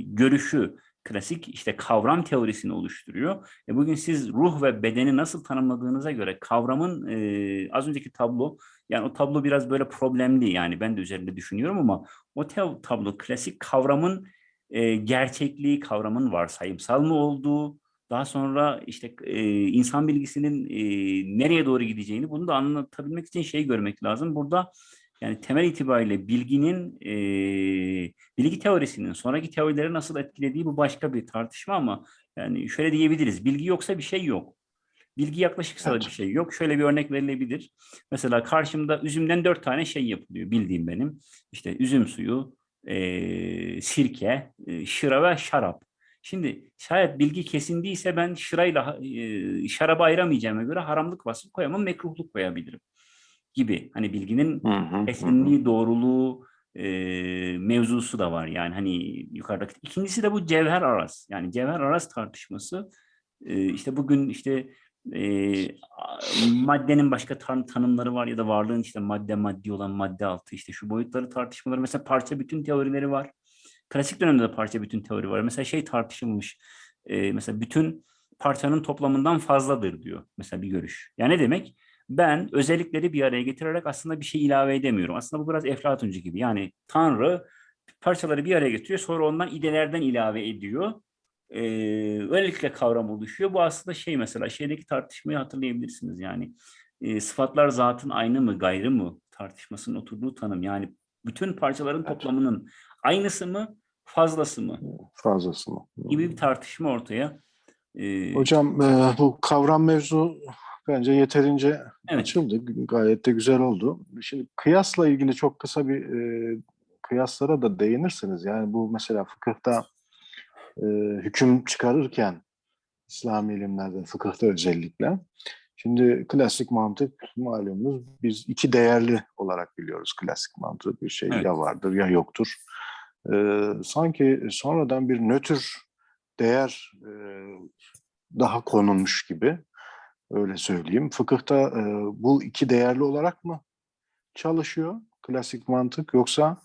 görüşü klasik işte kavram teorisini oluşturuyor. E bugün siz ruh ve bedeni nasıl tanımladığınıza göre kavramın e, az önceki tablo yani o tablo biraz böyle problemli yani ben de üzerinde düşünüyorum ama o tablo klasik kavramın e, gerçekliği, kavramın varsayımsal mı olduğu, daha sonra işte e, insan bilgisinin e, nereye doğru gideceğini bunu da anlatabilmek için şey görmek lazım. Burada yani temel itibariyle bilginin, e, bilgi teorisinin sonraki teorileri nasıl etkilediği bu başka bir tartışma ama yani şöyle diyebiliriz. Bilgi yoksa bir şey yok. Bilgi yaklaşıksa da Evet. bir şey yok. Şöyle bir örnek verilebilir. Mesela karşımda üzümden dört tane şey yapılıyor bildiğim benim. İşte üzüm suyu, e, sirke, e, şıra ve şarap. Şimdi şayet bilgi kesin değilse ben şırayla e, şarabı ayıramayacağıma göre haramlık vasfı koyamam, mekruhluk koyabilirim gibi. Hani bilginin kesinliği, doğruluğu e, mevzusu da var. Yani hani yukarıdaki. İkincisi de bu cevher aras. Yani cevher aras tartışması. E, işte bugün işte e, maddenin başka tan- tanımları var ya da varlığın işte madde maddi olan madde altı işte şu boyutları tartışmaları. Mesela parça bütün teorileri var. Klasik dönemde de parça bütün teori var. Mesela şey tartışılmış. e, mesela bütün parçanın toplamından fazladır diyor. Mesela bir görüş. Yani ne demek? Ben özellikleri bir araya getirerek aslında bir şey ilave edemiyorum. Aslında bu biraz Eflatuncu gibi. Yani Tanrı parçaları bir araya getiriyor sonra ondan idelerden ilave ediyor. Ee, öylelikle kavram oluşuyor. Bu aslında şey mesela şeydeki tartışmayı hatırlayabilirsiniz. Yani e, sıfatlar zatın aynı mı gayrı mı tartışmasının oturduğu tanım. Yani bütün parçaların toplamının aynısı mı fazlası mı Fazlası mı? gibi bir tartışma ortaya. e, Hocam e, bu kavram mevzu bence yeterince Evet. açıldı. Gayet de güzel oldu. Şimdi kıyasla ilgili çok kısa bir e, kıyaslara da değinirsiniz. Yani bu mesela fıkıhta e, hüküm çıkarırken İslami ilimlerde, fıkıhta özellikle Şimdi klasik mantık malumunuz biz iki değerli olarak biliyoruz klasik mantığı. Bir şey Evet. ya vardır ya yoktur. Ee, sanki sonradan bir nötr değer e, daha konulmuş gibi öyle söyleyeyim. Fıkıhta e, bu iki değerli olarak mı çalışıyor klasik mantık yoksa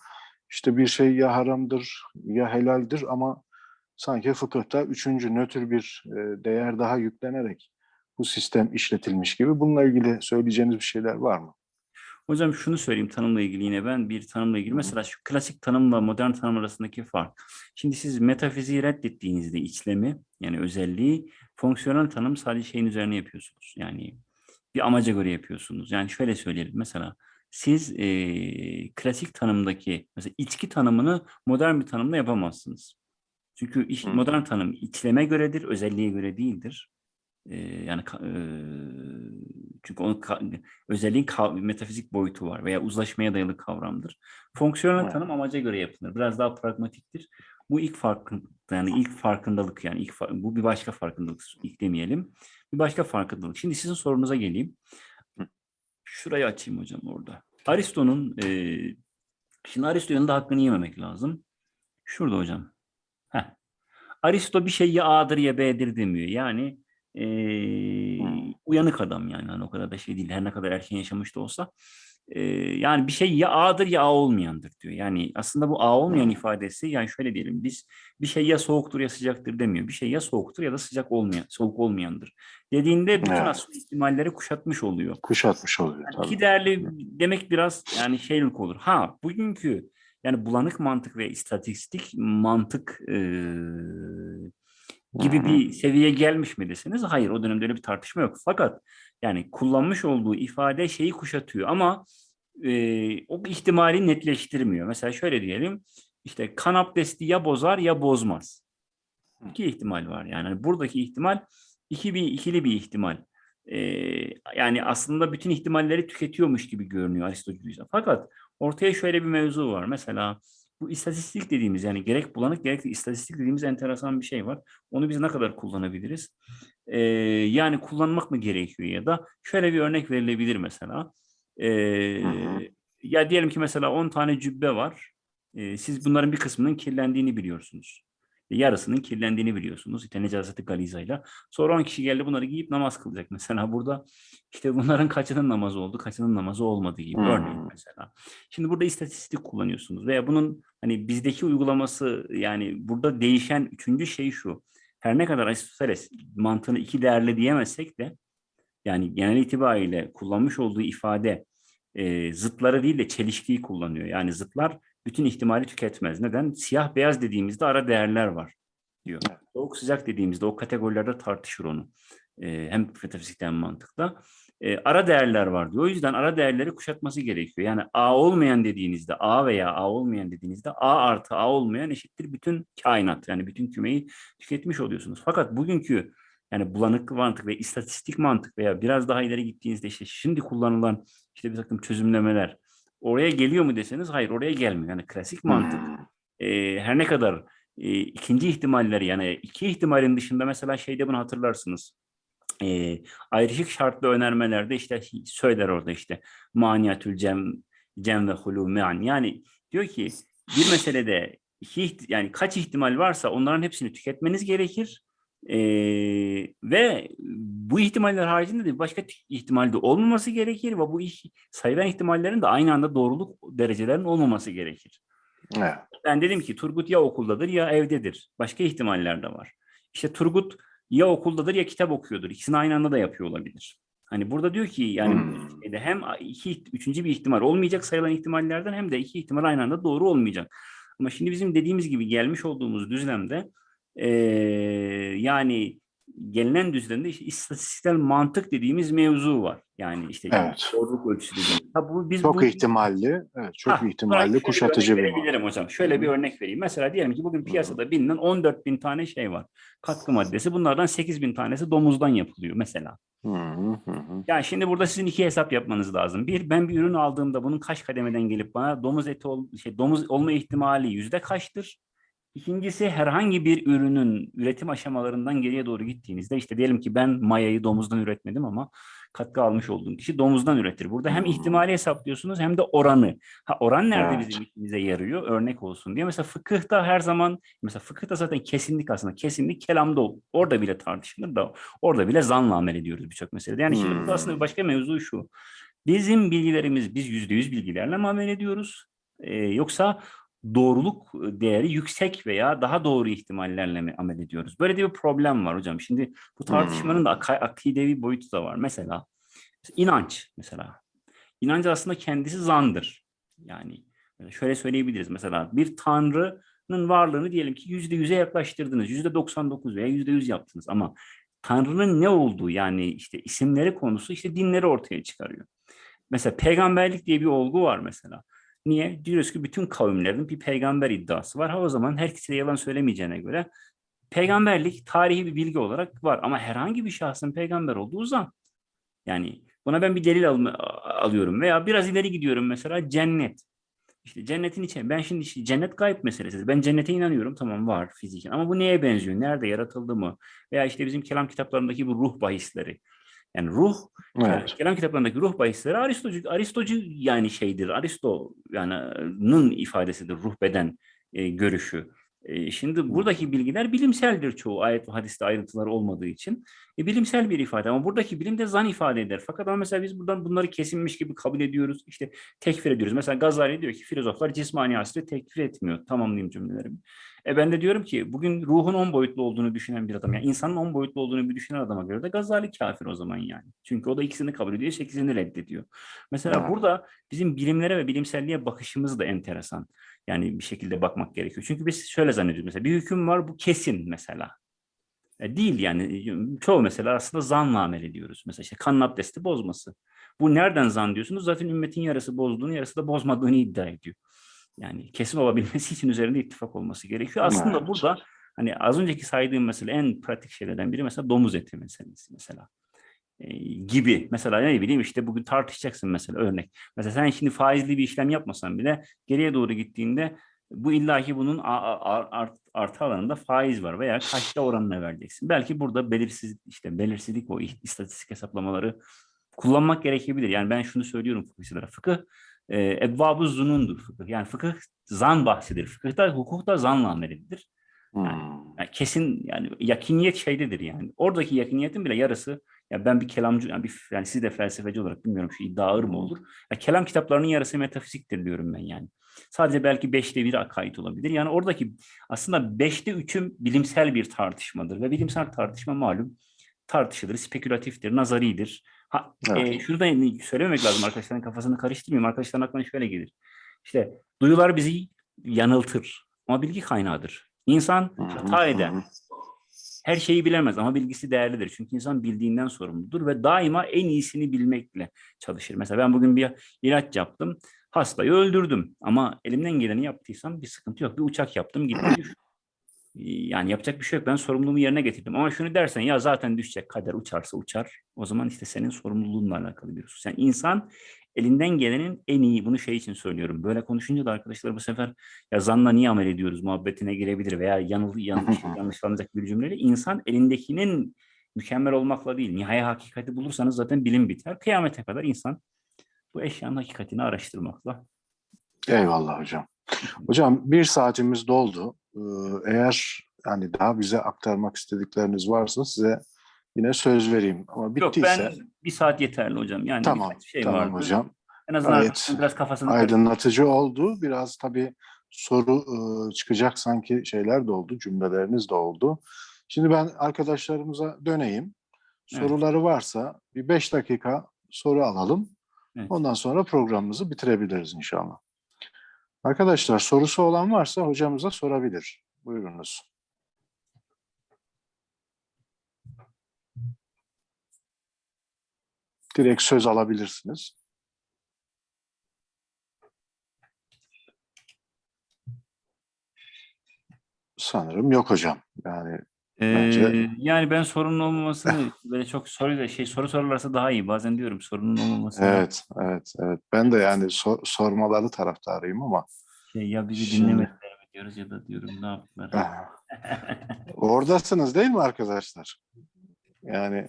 işte bir şey ya haramdır ya helaldir ama sanki fıkıhta üçüncü nötr bir e, değer daha yüklenerek bu sistem işletilmiş gibi. Bununla ilgili söyleyeceğiniz bir şeyler var mı? Hocam şunu söyleyeyim tanımla ilgili yine ben bir tanımla ilgili. Mesela şu klasik tanımla modern tanım arasındaki fark. Şimdi siz metafiziği reddettiğinizde içlemi yani özelliği fonksiyonel tanım sadece şeyin üzerine yapıyorsunuz. Yani bir amaca göre yapıyorsunuz. Yani şöyle söyleyelim mesela siz eee, klasik tanımdaki mesela içki tanımını modern bir tanımla yapamazsınız. Çünkü iş, modern tanım içleme göredir, özelliğe göre değildir. Yani eee, çünkü onun özelliğin metafizik boyutu var veya uzlaşmaya dayalı kavramdır. Fonksiyonel Evet. tanım amaca göre yapılır. Biraz daha pragmatiktir. Bu ilk farkın yani ilk farkındalık yani ilk fa- bu bir başka farkındalık ilk demeyelim. Bir başka farkındalık. Şimdi sizin sorunuza geleyim. Şurayı açayım hocam orada. Aristo'nun eee şimdi Aristo'nun da hakkını yememek lazım. Şurada hocam. Heh. Aristo bir şey ya A'dır ya B'dir demiyor. Yani Hmm. uyanık adam yani hani o kadar da şey değil. Her ne kadar erken yaşamış da olsa eee, yani bir şey ya A'dır ya A olmayandır diyor. Yani aslında bu A olmayan ifadesi yani şöyle diyelim biz bir şey ya soğuktur ya sıcaktır demiyor. Bir şey ya soğuktur ya da sıcak olmayan, soğuk olmayandır. Dediğinde bütün Evet. aslında ihtimalleri kuşatmış oluyor. Kuşatmış oluyor Yani tabii. iki değerli demek biraz yani şeylik olur. Ha bugünkü yani bulanık mantık ve istatistik mantık eee, gibi bir seviyeye gelmiş mi deseniz hayır o dönemde öyle bir tartışma yok. Fakat yani kullanmış olduğu ifade şeyi kuşatıyor ama eee, o ihtimali netleştirmiyor. Mesela şöyle diyelim işte kan abdesti ya bozar ya bozmaz. İki ihtimal var yani buradaki ihtimal iki bir ikili bir ihtimal. Ee, yani aslında bütün ihtimalleri tüketiyormuş gibi görünüyor Aristoteles'e. Fakat ortaya şöyle bir mevzu var. Mesela bu istatistik dediğimiz yani gerek bulanık gerek de istatistik dediğimiz enteresan bir şey var. Onu biz ne kadar kullanabiliriz? Ee, yani kullanmak mı gerekiyor ya da şöyle bir örnek verilebilir mesela. Ee, Hı hı. ya diyelim ki mesela 10 tane cübbe var. Ee, siz bunların bir kısmının kirlendiğini biliyorsunuz. Yarısının kirlendiğini biliyorsunuz. İşte necaseti galizayla. Sonra 10 kişi geldi bunları giyip namaz kılacak. Mesela *laughs* burada işte bunların kaçının namazı oldu, kaçının namazı olmadı gibi Hmm. örneğin mesela. Şimdi burada istatistik kullanıyorsunuz veya bunun hani bizdeki uygulaması yani burada değişen üçüncü şey şu. Her ne kadar Aristoteles mantığını iki değerli diyemezsek de yani genel itibariyle kullanmış olduğu ifade e, zıtları değil de çelişkiyi kullanıyor. Yani zıtlar bütün ihtimali tüketmez. Neden? Siyah beyaz dediğimizde ara değerler var diyor. Soğuk sıcak dediğimizde o kategorilerde tartışır onu. E, hem metafizikten hem mantıkta. E, ara değerler var diyor. O yüzden ara değerleri kuşatması gerekiyor. Yani A olmayan dediğinizde A veya A olmayan dediğinizde A artı A olmayan eşittir bütün kainat. Yani bütün kümeyi tüketmiş oluyorsunuz. Fakat bugünkü yani bulanık mantık ve istatistik mantık veya biraz daha ileri gittiğinizde işte şimdi kullanılan işte bir takım çözümlemeler oraya geliyor mu deseniz hayır oraya gelmiyor. Yani klasik mantık Hmm. e, her ne kadar e, ikinci ihtimalleri yani iki ihtimalin dışında mesela şeyde bunu hatırlarsınız. E, ayrışık şartlı önermelerde işte söyler orada işte maniyatül cem, cem ve hulu me'an. Yani diyor ki bir meselede iki, yani kaç ihtimal varsa onların hepsini tüketmeniz gerekir. E, ve bu ihtimaller haricinde de başka ihtimal de olmaması gerekir ve bu iş, sayılan ihtimallerin de aynı anda doğruluk derecelerinin olmaması gerekir. Evet. Ben dedim ki Turgut ya okuldadır ya evdedir. Başka ihtimaller de var. İşte Turgut ya okuldadır ya kitap okuyordur. İkisini aynı anda da yapıyor olabilir. Hani burada diyor ki yani Hmm. hem iki, üçüncü bir ihtimal olmayacak sayılan ihtimallerden hem de iki ihtimal aynı anda doğru olmayacak. Ama şimdi bizim dediğimiz gibi gelmiş olduğumuz düzlemde eee, yani gelinen düzlemde işte istatistiksel mantık dediğimiz mevzu var. Yani işte Evet. doğruluk ölçüsü dediğimiz. Ha, bu, biz Çok bu, ihtimalli, evet, çok Ha, ihtimalli kuşatıcı bir verebilirim hocam. Şöyle bir örnek vereyim. Mesela diyelim ki bugün piyasada bilinen 14 bin tane şey var. Katkı maddesi. Bunlardan 8 bin tanesi domuzdan yapılıyor mesela. Hı hı. Yani şimdi burada sizin iki hesap yapmanız lazım. Bir, ben bir ürün aldığımda bunun kaç kademeden gelip bana domuz eti ol, şey, domuz olma ihtimali yüzde kaçtır? İkincisi herhangi bir ürünün üretim aşamalarından geriye doğru gittiğinizde işte diyelim ki ben mayayı domuzdan üretmedim ama katkı almış olduğum kişi domuzdan üretir. Burada hem Hmm. ihtimali hesaplıyorsunuz hem de oranı. Ha oran nerede Evet. bizim işimize yarıyor? Örnek olsun diye. Mesela fıkıhta her zaman mesela fıkıhta zaten kesinlik aslında. Kesinlik kelamda orada bile tartışılır da orada bile zanla amel ediyoruz birçok meselede. Yani şimdi burada aslında Hmm. bir başka mevzu şu. Bizim bilgilerimiz biz yüzde yüz bilgilerle mi amel ediyoruz? Ee, yoksa doğruluk değeri yüksek veya daha doğru ihtimallerle mi amel ediyoruz? Böyle de bir problem var hocam. Şimdi bu tartışmanın da ak- akidevi boyutu da var. Mesela inanç mesela. İnanç aslında kendisi zandır. Yani şöyle söyleyebiliriz mesela bir tanrının varlığını diyelim ki yüzde yüze yaklaştırdınız. Yüzde 99 veya yüzde yüz yaptınız ama Tanrı'nın ne olduğu yani işte isimleri konusu işte dinleri ortaya çıkarıyor. Mesela peygamberlik diye bir olgu var mesela. Niye? Diyoruz ki bütün kavimlerin bir peygamber iddiası var. Ha o zaman herkese yalan söylemeyeceğine göre peygamberlik tarihi bir bilgi olarak var. Ama herhangi bir şahsın peygamber olduğu zan. Yani buna ben bir delil alma- alıyorum. Veya biraz ileri gidiyorum mesela cennet. İşte cennetin içi. Ben şimdi işte cennet gayb meselesi. Ben cennete inanıyorum. Tamam var fiziken. Ama bu neye benziyor? Nerede yaratıldı mı? Veya işte bizim kelam kitaplarındaki bu ruh bahisleri. Yani ruh Evet. Kelam kitaplarındaki ruh bahisleri Aristocu, Aristocu yani şeydir. Aristo yani nın ifadesidir ruh beden e, görüşü. E, şimdi buradaki bilgiler bilimseldir çoğu ayet ve hadiste ayrıntılar olmadığı için. E, bilimsel bir ifade ama buradaki bilim de zan ifade eder. Fakat ama mesela biz buradan bunları kesinmiş gibi kabul ediyoruz. İşte tekfir ediyoruz. Mesela Gazali diyor ki filozoflar cismani asrı tekfir etmiyor. Tamamlayayım cümlelerimi. E ben de diyorum ki bugün ruhun on boyutlu olduğunu düşünen bir adam, yani insanın on boyutlu olduğunu bir düşünen adama göre de Gazali kafir o zaman yani. Çünkü o da ikisini kabul ediyor, sekizini reddediyor. Mesela Evet. burada bizim bilimlere ve bilimselliğe bakışımız da enteresan. Yani bir şekilde bakmak gerekiyor. Çünkü biz şöyle zannediyoruz mesela bir hüküm var bu kesin mesela. E, değil yani çoğu mesela aslında zanla amel ediyoruz. Mesela işte kanın abdesti bozması. Bu nereden zan diyorsunuz? Zaten ümmetin yarısı bozduğunu yarısı da bozmadığını iddia ediyor. Yani kesin olabilmesi için üzerinde ittifak olması gerekiyor. Aslında Evet. burada hani az önceki saydığım mesela en pratik şeylerden biri mesela domuz eti meselesi mesela. Gibi. Mesela ne bileyim işte bugün tartışacaksın mesela örnek. Mesela sen şimdi faizli bir işlem yapmasan bile geriye doğru gittiğinde bu illaki bunun art, artı alanında faiz var veya kaçta oranına vereceksin. Belki burada belirsiz işte belirsizlik o istatistik hesaplamaları kullanmak gerekebilir. Yani ben şunu söylüyorum fıkıhçılara. Fıkıh e, ebbab-ı zunundur fıkıh. Yani fıkıh zan bahsidir. Fıkıhta, hukukta zanla amel edilir. Hmm. Yani kesin yani yakiniyet şeydedir yani. Oradaki yakiniyetin bile yarısı ya ben bir kelamcı yani, bir, yani siz de felsefeci olarak bilmiyorum şu iddia ağır mı olur? Ya kelam kitaplarının yarısı metafiziktir diyorum ben yani. Sadece belki beşte biri akaid olabilir. Yani oradaki aslında beşte üçüm bilimsel bir tartışmadır ve bilimsel tartışma malum tartışılır, spekülatiftir, nazaridir. Ha, Evet. e, şunu da söylememek lazım arkadaşların kafasını karıştırmayayım. Arkadaşların aklına şöyle gelir. İşte duyular bizi yanıltır ama bilgi kaynağıdır. İnsan hata eder. Her şeyi bilemez ama bilgisi değerlidir. Çünkü insan bildiğinden sorumludur ve daima en iyisini bilmekle çalışır. Mesela ben bugün bir ilaç yaptım. Hastayı öldürdüm ama elimden geleni yaptıysam bir sıkıntı yok. Bir uçak yaptım gitti düştü. *laughs* Yani yapacak bir şey yok. Ben sorumluluğumu yerine getirdim. Ama şunu dersen ya zaten düşecek kader uçarsa uçar. O zaman işte senin sorumluluğunla alakalı bir husus. Yani insan elinden gelenin en iyi bunu şey için söylüyorum. Böyle konuşunca da arkadaşlar bu sefer ya zanla niye amel ediyoruz muhabbetine girebilir veya yanıl, yanlış, *laughs* yanlışlanacak bir cümleyle. İnsan elindekinin mükemmel olmakla değil. Nihai hakikati bulursanız zaten bilim biter. Kıyamete kadar insan bu eşyanın hakikatini araştırmakla. Eyvallah hocam. *laughs* Hocam bir saatimiz doldu. Ee, Eğer yani daha bize aktarmak istedikleriniz varsa size yine söz vereyim. Ama Yok bittiyse ben bir saat yeterli hocam. Yani tamam, şey tamam vardı. hocam. En azından Gayet biraz kafasını. Aydınlatıcı oldu. Biraz tabii soru e, çıkacak sanki şeyler de oldu, cümleleriniz de oldu. Şimdi ben arkadaşlarımıza döneyim. Evet. Soruları varsa bir beş dakika soru alalım. Evet. Ondan sonra programımızı bitirebiliriz inşallah. Arkadaşlar sorusu olan varsa hocamıza sorabilir. Buyurunuz. Direkt söz alabilirsiniz. Sanırım yok hocam. Yani Bence- Ee, yani ben sorunun olmamasını böyle çok soruyla şey soru sorarlarsa daha iyi. Bazen diyorum sorunun olmaması. evet, evet, evet. Ben de yani sor- sormaları taraftarıyım ama Şey, ya bizi Şimdi- dinlemediler mi diyoruz ya da diyorum ne yaptılar. Oradasınız değil mi arkadaşlar? Yani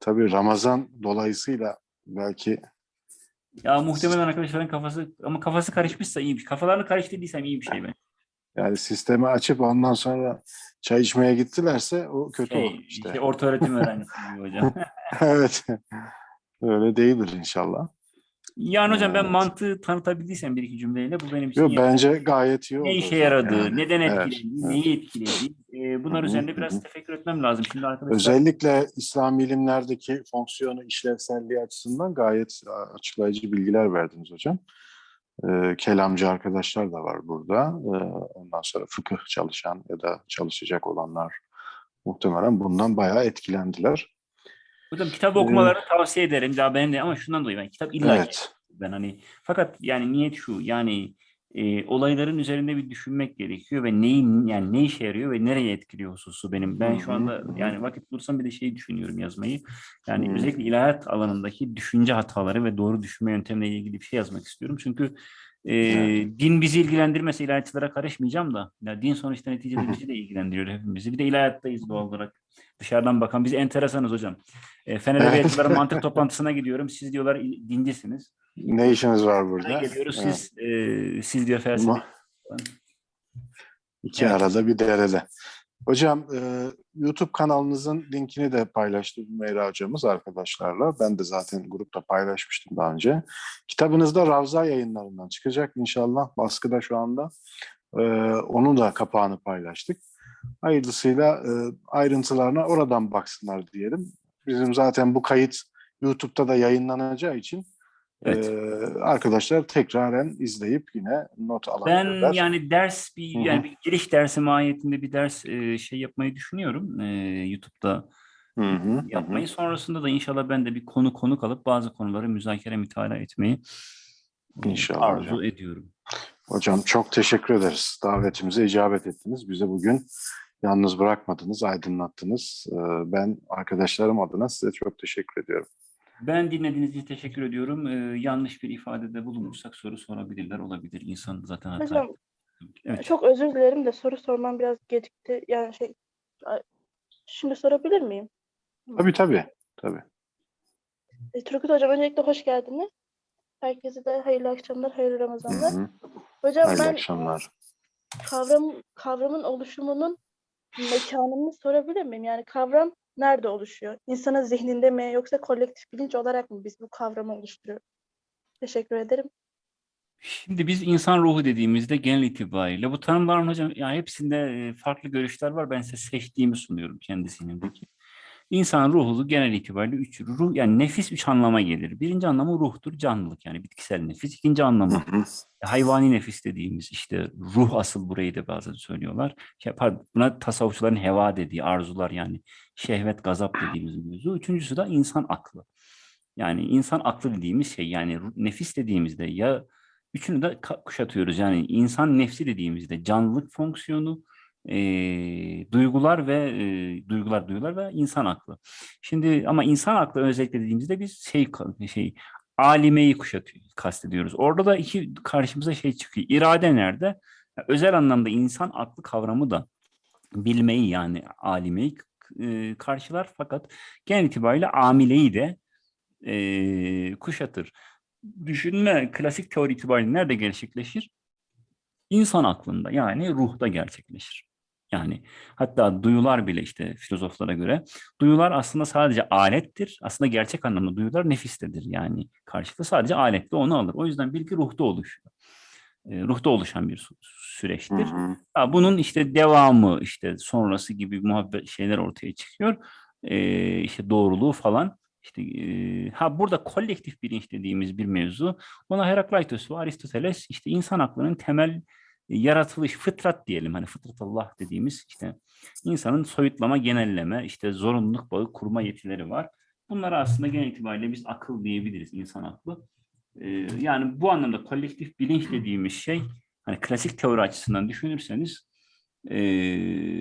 tabii Ramazan dolayısıyla belki ya muhtemelen arkadaşların kafası ama kafası karışmışsa iyi bir şey. Kafalarını karıştırdıysam iyi bir şey ben. yani sistemi açıp ondan sonra çay içmeye gittilerse o kötü Şey, olur işte. işte orta öğretim *laughs* öğrencisi gibi hocam. *laughs* evet. Öyle değildir inşallah. yani hocam ben Evet. mantığı tanıtabildiysem bir iki cümleyle bu benim için Yok bence gayet iyi ne işe yaradığı, Yani neden etkiledi, evet. neyi etkiledi. Ee, bunlar Hı hı, üzerinde biraz hı. tefekkür etmem lazım. Şimdi arkadaşlar Özellikle İslam bilimlerdeki fonksiyonu, işlevselliği açısından gayet açıklayıcı bilgiler verdiniz hocam. Ee, kelamcı arkadaşlar da var burada. Ee, ondan sonra fıkıh çalışan ya da çalışacak olanlar muhtemelen bundan bayağı etkilendiler. hocam kitap okumalarını tavsiye ederim. Daha benim de ama şundan dolayı ben kitap illa Evet. ben hani fakat yani niyet şu yani e, olayların üzerinde bir düşünmek gerekiyor ve neyin yani ne işe yarıyor ve nereye etkiliyor hususu benim. Ben şu anda yani vakit bulursam bir de şeyi düşünüyorum yazmayı. Yani Hı. özellikle ilahiyat alanındaki düşünce hataları ve doğru düşünme yöntemleriyle ilgili bir şey yazmak istiyorum. Çünkü e, Evet. din bizi ilgilendirmese ilahiyatçılara karışmayacağım da. Ya din sonuçta neticede bizi de ilgilendiriyor hepimizi. Bir de ilahiyattayız doğal olarak. Dışarıdan bakan biz enteresanız hocam. E, Fener Evet. Edebiyatçıların mantık *laughs* toplantısına gidiyorum. Siz diyorlar dincisiniz. Ne işiniz var burada? geliyoruz Evet. siz e, siz diyor felsefe. İki Evet. arada bir derede. Hocam e, YouTube kanalınızın linkini de paylaştı Meyra hocamız arkadaşlarla. Ben de zaten grupta paylaşmıştım daha önce. Kitabınız da Ravza yayınlarından çıkacak inşallah. Baskıda şu anda. E, onun da kapağını paylaştık. Hayırlısıyla e, ayrıntılarına oradan baksınlar diyelim. Bizim zaten bu kayıt YouTube'da da yayınlanacağı için Evet. e, arkadaşlar tekraren izleyip yine not Ben alabilirler. yani ders bir Hı hı. yani bir giriş dersi mahiyetinde bir ders e, şey yapmayı düşünüyorum. E, YouTube'da Hı hı, hı hı. yapmayı. Sonrasında da inşallah ben de bir konu konuk alıp bazı konuları müzakere mütalaa etmeyi e, İnşallah arzu hocam. ediyorum. Hocam çok teşekkür ederiz. Davetimize icabet ettiniz. Bizi bugün yalnız bırakmadınız, aydınlattınız. Ee, Ben arkadaşlarım adına size çok teşekkür ediyorum. Ben dinlediğiniz için teşekkür ediyorum. E, yanlış bir ifadede bulunursak soru sorabilirler olabilir. İnsan zaten hata. Hocam Evet. çok özür dilerim de soru sormam biraz gecikti. Yani şey şimdi sorabilir miyim? Tabii tabii. tabii. E, Turgut Hocam öncelikle hoş geldiniz. Herkese de hayırlı akşamlar, hayırlı Hı Ramazanlar. hı. Hocam Hayırlı ben akşamlar. kavram, kavramın oluşumunun mekanını sorabilir miyim? Yani kavram nerede oluşuyor? İnsanın zihninde mi yoksa kolektif bilinç olarak mı biz bu kavramı oluşturuyoruz? Teşekkür ederim. Şimdi biz insan ruhu dediğimizde genel itibariyle bu tanımların hocam yani hepsinde e, farklı görüşler var. Ben size seçtiğimi sunuyorum kendi zihnimdeki. İnsan ruhu genel itibariyle üç ruh yani nefis üç anlama gelir. Birinci anlamı ruhtur, canlılık yani bitkisel nefis. İkinci anlamı hayvani nefis dediğimiz işte ruh asıl burayı da bazen söylüyorlar. Şey, pardon, buna tasavvufçuların heva dediği arzular yani şehvet, gazap dediğimiz mevzu. Üçüncüsü de insan aklı. Yani insan aklı dediğimiz şey yani nefis dediğimizde ya üçünü de kuşatıyoruz. Yani insan nefsi dediğimizde canlılık fonksiyonu, eee, duygular ve eee, duygular duygular ve insan aklı. Şimdi ama insan aklı özellikle dediğimizde biz şey şey alimeyi kuşatıyor, kastediyoruz. Orada da iki karşımıza şey çıkıyor. İrade nerede? Ya, Özel anlamda insan aklı kavramı da bilmeyi yani alimeyi e, karşılar fakat genel itibariyle amileyi de e, kuşatır. Düşünme klasik teori itibariyle nerede gerçekleşir? İnsan aklında yani ruhta gerçekleşir. Yani hatta duyular bile işte filozoflara göre duyular aslında sadece alettir. Aslında gerçek anlamda duyular nefistedir. Yani karşılığı sadece aletle onu alır. O yüzden bilgi ruhta oluşuyor. E, ruhta oluşan bir sü- süreçtir. Ha, bunun işte devamı işte sonrası gibi muhabbet şeyler ortaya çıkıyor. Ee, işte doğruluğu falan. İşte e, ha burada kolektif bilinç dediğimiz bir mevzu. Ona Herakleitos ve Aristoteles işte insan aklının temel e, yaratılış fıtrat diyelim hani fıtrat Allah dediğimiz işte insanın soyutlama, genelleme, işte zorunluluk bağı kurma yetileri var. Bunlara aslında genel itibariyle biz akıl diyebiliriz insan aklı. Ee, yani bu anlamda kolektif bilinç dediğimiz şey hani klasik teori açısından düşünürseniz e,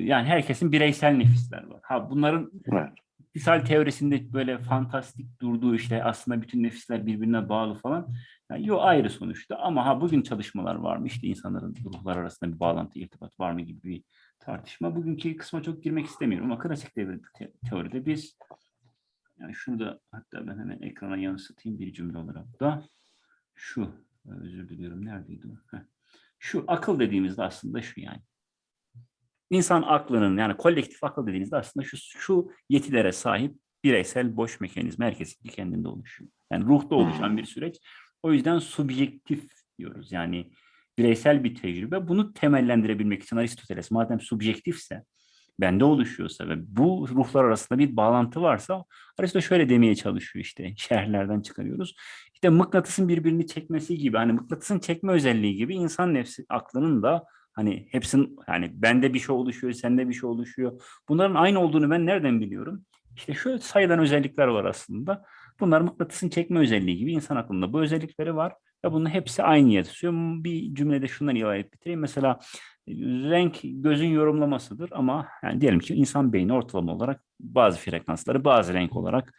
yani herkesin bireysel nefisler var. Ha bunların Evet. İktisal teorisinde böyle fantastik durduğu işte aslında bütün nefisler birbirine bağlı falan. Yani yok ayrı sonuçta ama ha bugün çalışmalar var mı? İşte insanların ruhlar arasında bir bağlantı, irtibat var mı gibi bir tartışma. Bugünkü kısma çok girmek istemiyorum ama klasik devre te- teoride biz yani şunu da hatta ben hemen ekrana yansıtayım bir cümle olarak da şu özür diliyorum neredeydi o? Şu akıl dediğimizde aslında şu yani. İnsan aklının yani kolektif akıl dediğinizde aslında şu, şu yetilere sahip bireysel boş mekanizma herkesin kendinde oluşuyor. Yani ruhta oluşan bir süreç. O yüzden subjektif diyoruz. Yani bireysel bir tecrübe. Bunu temellendirebilmek için Aristoteles madem subjektifse, bende oluşuyorsa ve bu ruhlar arasında bir bağlantı varsa Aristoteles şöyle demeye çalışıyor işte *laughs* şerhlerden çıkarıyoruz. İşte mıknatısın birbirini çekmesi gibi hani mıknatısın çekme özelliği gibi insan nefsi aklının da Hani hepsinin yani bende bir şey oluşuyor, sende bir şey oluşuyor. Bunların aynı olduğunu ben nereden biliyorum? İşte şöyle sayılan özellikler var aslında. Bunlar mıknatısın çekme özelliği gibi insan aklında bu özellikleri var ve bunun hepsi aynı yatıyor. Bir cümlede şundan ibaret bitireyim. Mesela renk gözün yorumlamasıdır ama yani diyelim ki insan beyni ortalama olarak bazı frekansları bazı renk olarak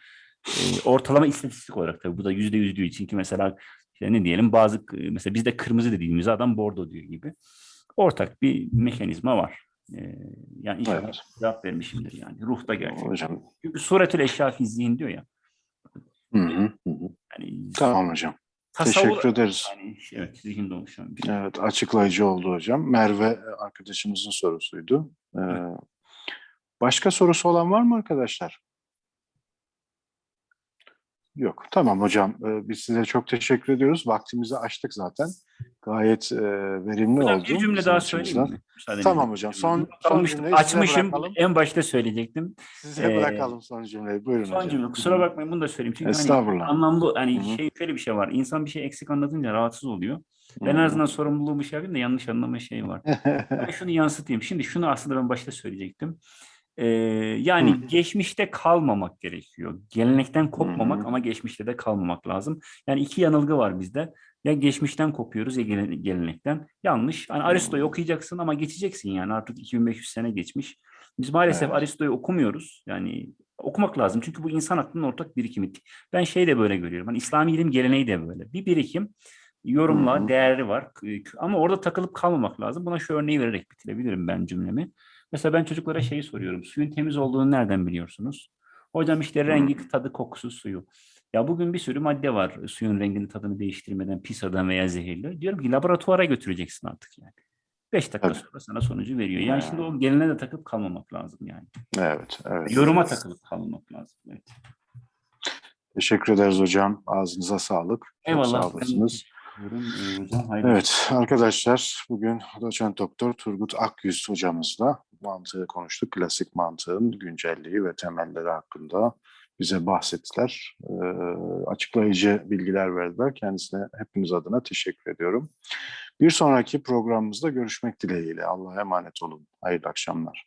e, ortalama istatistik olarak tabii bu da yüzde yüz için ki mesela işte ne diyelim bazı mesela bizde kırmızı dediğimiz adam bordo diyor gibi ortak bir mekanizma var. Ee, yani inşallah Evet. cevap vermişimdir yani. Ruhta gerçek. Hocam. Çünkü suretül eşya fi zihin diyor ya. Hı hı, hı hı. Yani Tamam hocam. tasavvur Teşekkür ederiz. yani evet zihinde oluşan bir şey. Evet, açıklayıcı oldu hocam. Merve arkadaşımızın sorusuydu. Ee, başka sorusu olan var mı arkadaşlar? Yok. Tamam hocam. Ee, biz size çok teşekkür ediyoruz. Vaktimizi açtık zaten. Gayet e, verimli Hocam oldu. bir cümle daha söyleyeyim mi? Tamam hocam, son- son cümleyi açmışım. En başta söyleyecektim. Size Ee, bırakalım son cümleyi. Buyurun Son hocam. cümle. Kusura bakmayın bunu da söyleyeyim. Çünkü hani Estağfurullah. anlamlı hani Hı hı. şey şöyle bir şey var. İnsan bir şey eksik anlatınca rahatsız oluyor. Ben en Hı. azından sorumluluğumu şey yapayım da yanlış anlama şey var. *laughs* Ben şunu yansıtayım. Şimdi şunu aslında ben başta söyleyecektim. Ee, yani Hı. geçmişte kalmamak gerekiyor. Gelenekten kopmamak Hı ama geçmişte de kalmamak lazım. Yani iki yanılgı var bizde. Ya geçmişten kopuyoruz ya gele- gelenekten. Yanlış. Hani Aristo'yu okuyacaksın ama geçeceksin yani artık 2500 sene geçmiş. Biz maalesef Evet. Aristo'yu okumuyoruz. Yani okumak lazım. Çünkü bu insan aklının ortak birikimi. Ben şey de böyle görüyorum. Hani İslami ilim geleneği de böyle. Bir birikim yorumla Hı hı. değerli var. Ama orada takılıp kalmamak lazım. Buna şu örneği vererek bitirebilirim ben cümlemi. Mesela ben çocuklara şeyi soruyorum. Suyun temiz olduğunu nereden biliyorsunuz? Hocam işte rengi, tadı, kokusu suyu. Ya bugün bir sürü madde var suyun rengini, tadını değiştirmeden, pis adam veya zehirli. Diyorum ki laboratuvara götüreceksin artık yani. 5 dakika Tabii. sonra sana sonucu veriyor. Yani şimdi o geline de takıp kalmamak lazım yani. Evet, evet. Yoruma takılıp kalmamak lazım. Evet. Teşekkür ederiz hocam. Ağzınıza sağlık. Çok Eyvallah. Sağ olasınız. E, Evet arkadaşlar bugün doçent doktor Turgut Akyüz hocamızla mantığı konuştuk. Klasik mantığın güncelliği ve temelleri hakkında bize bahsettiler. Ee, açıklayıcı bilgiler verdiler. Kendisine hepiniz adına teşekkür ediyorum. Bir sonraki programımızda görüşmek dileğiyle. Allah'a emanet olun. Hayırlı akşamlar.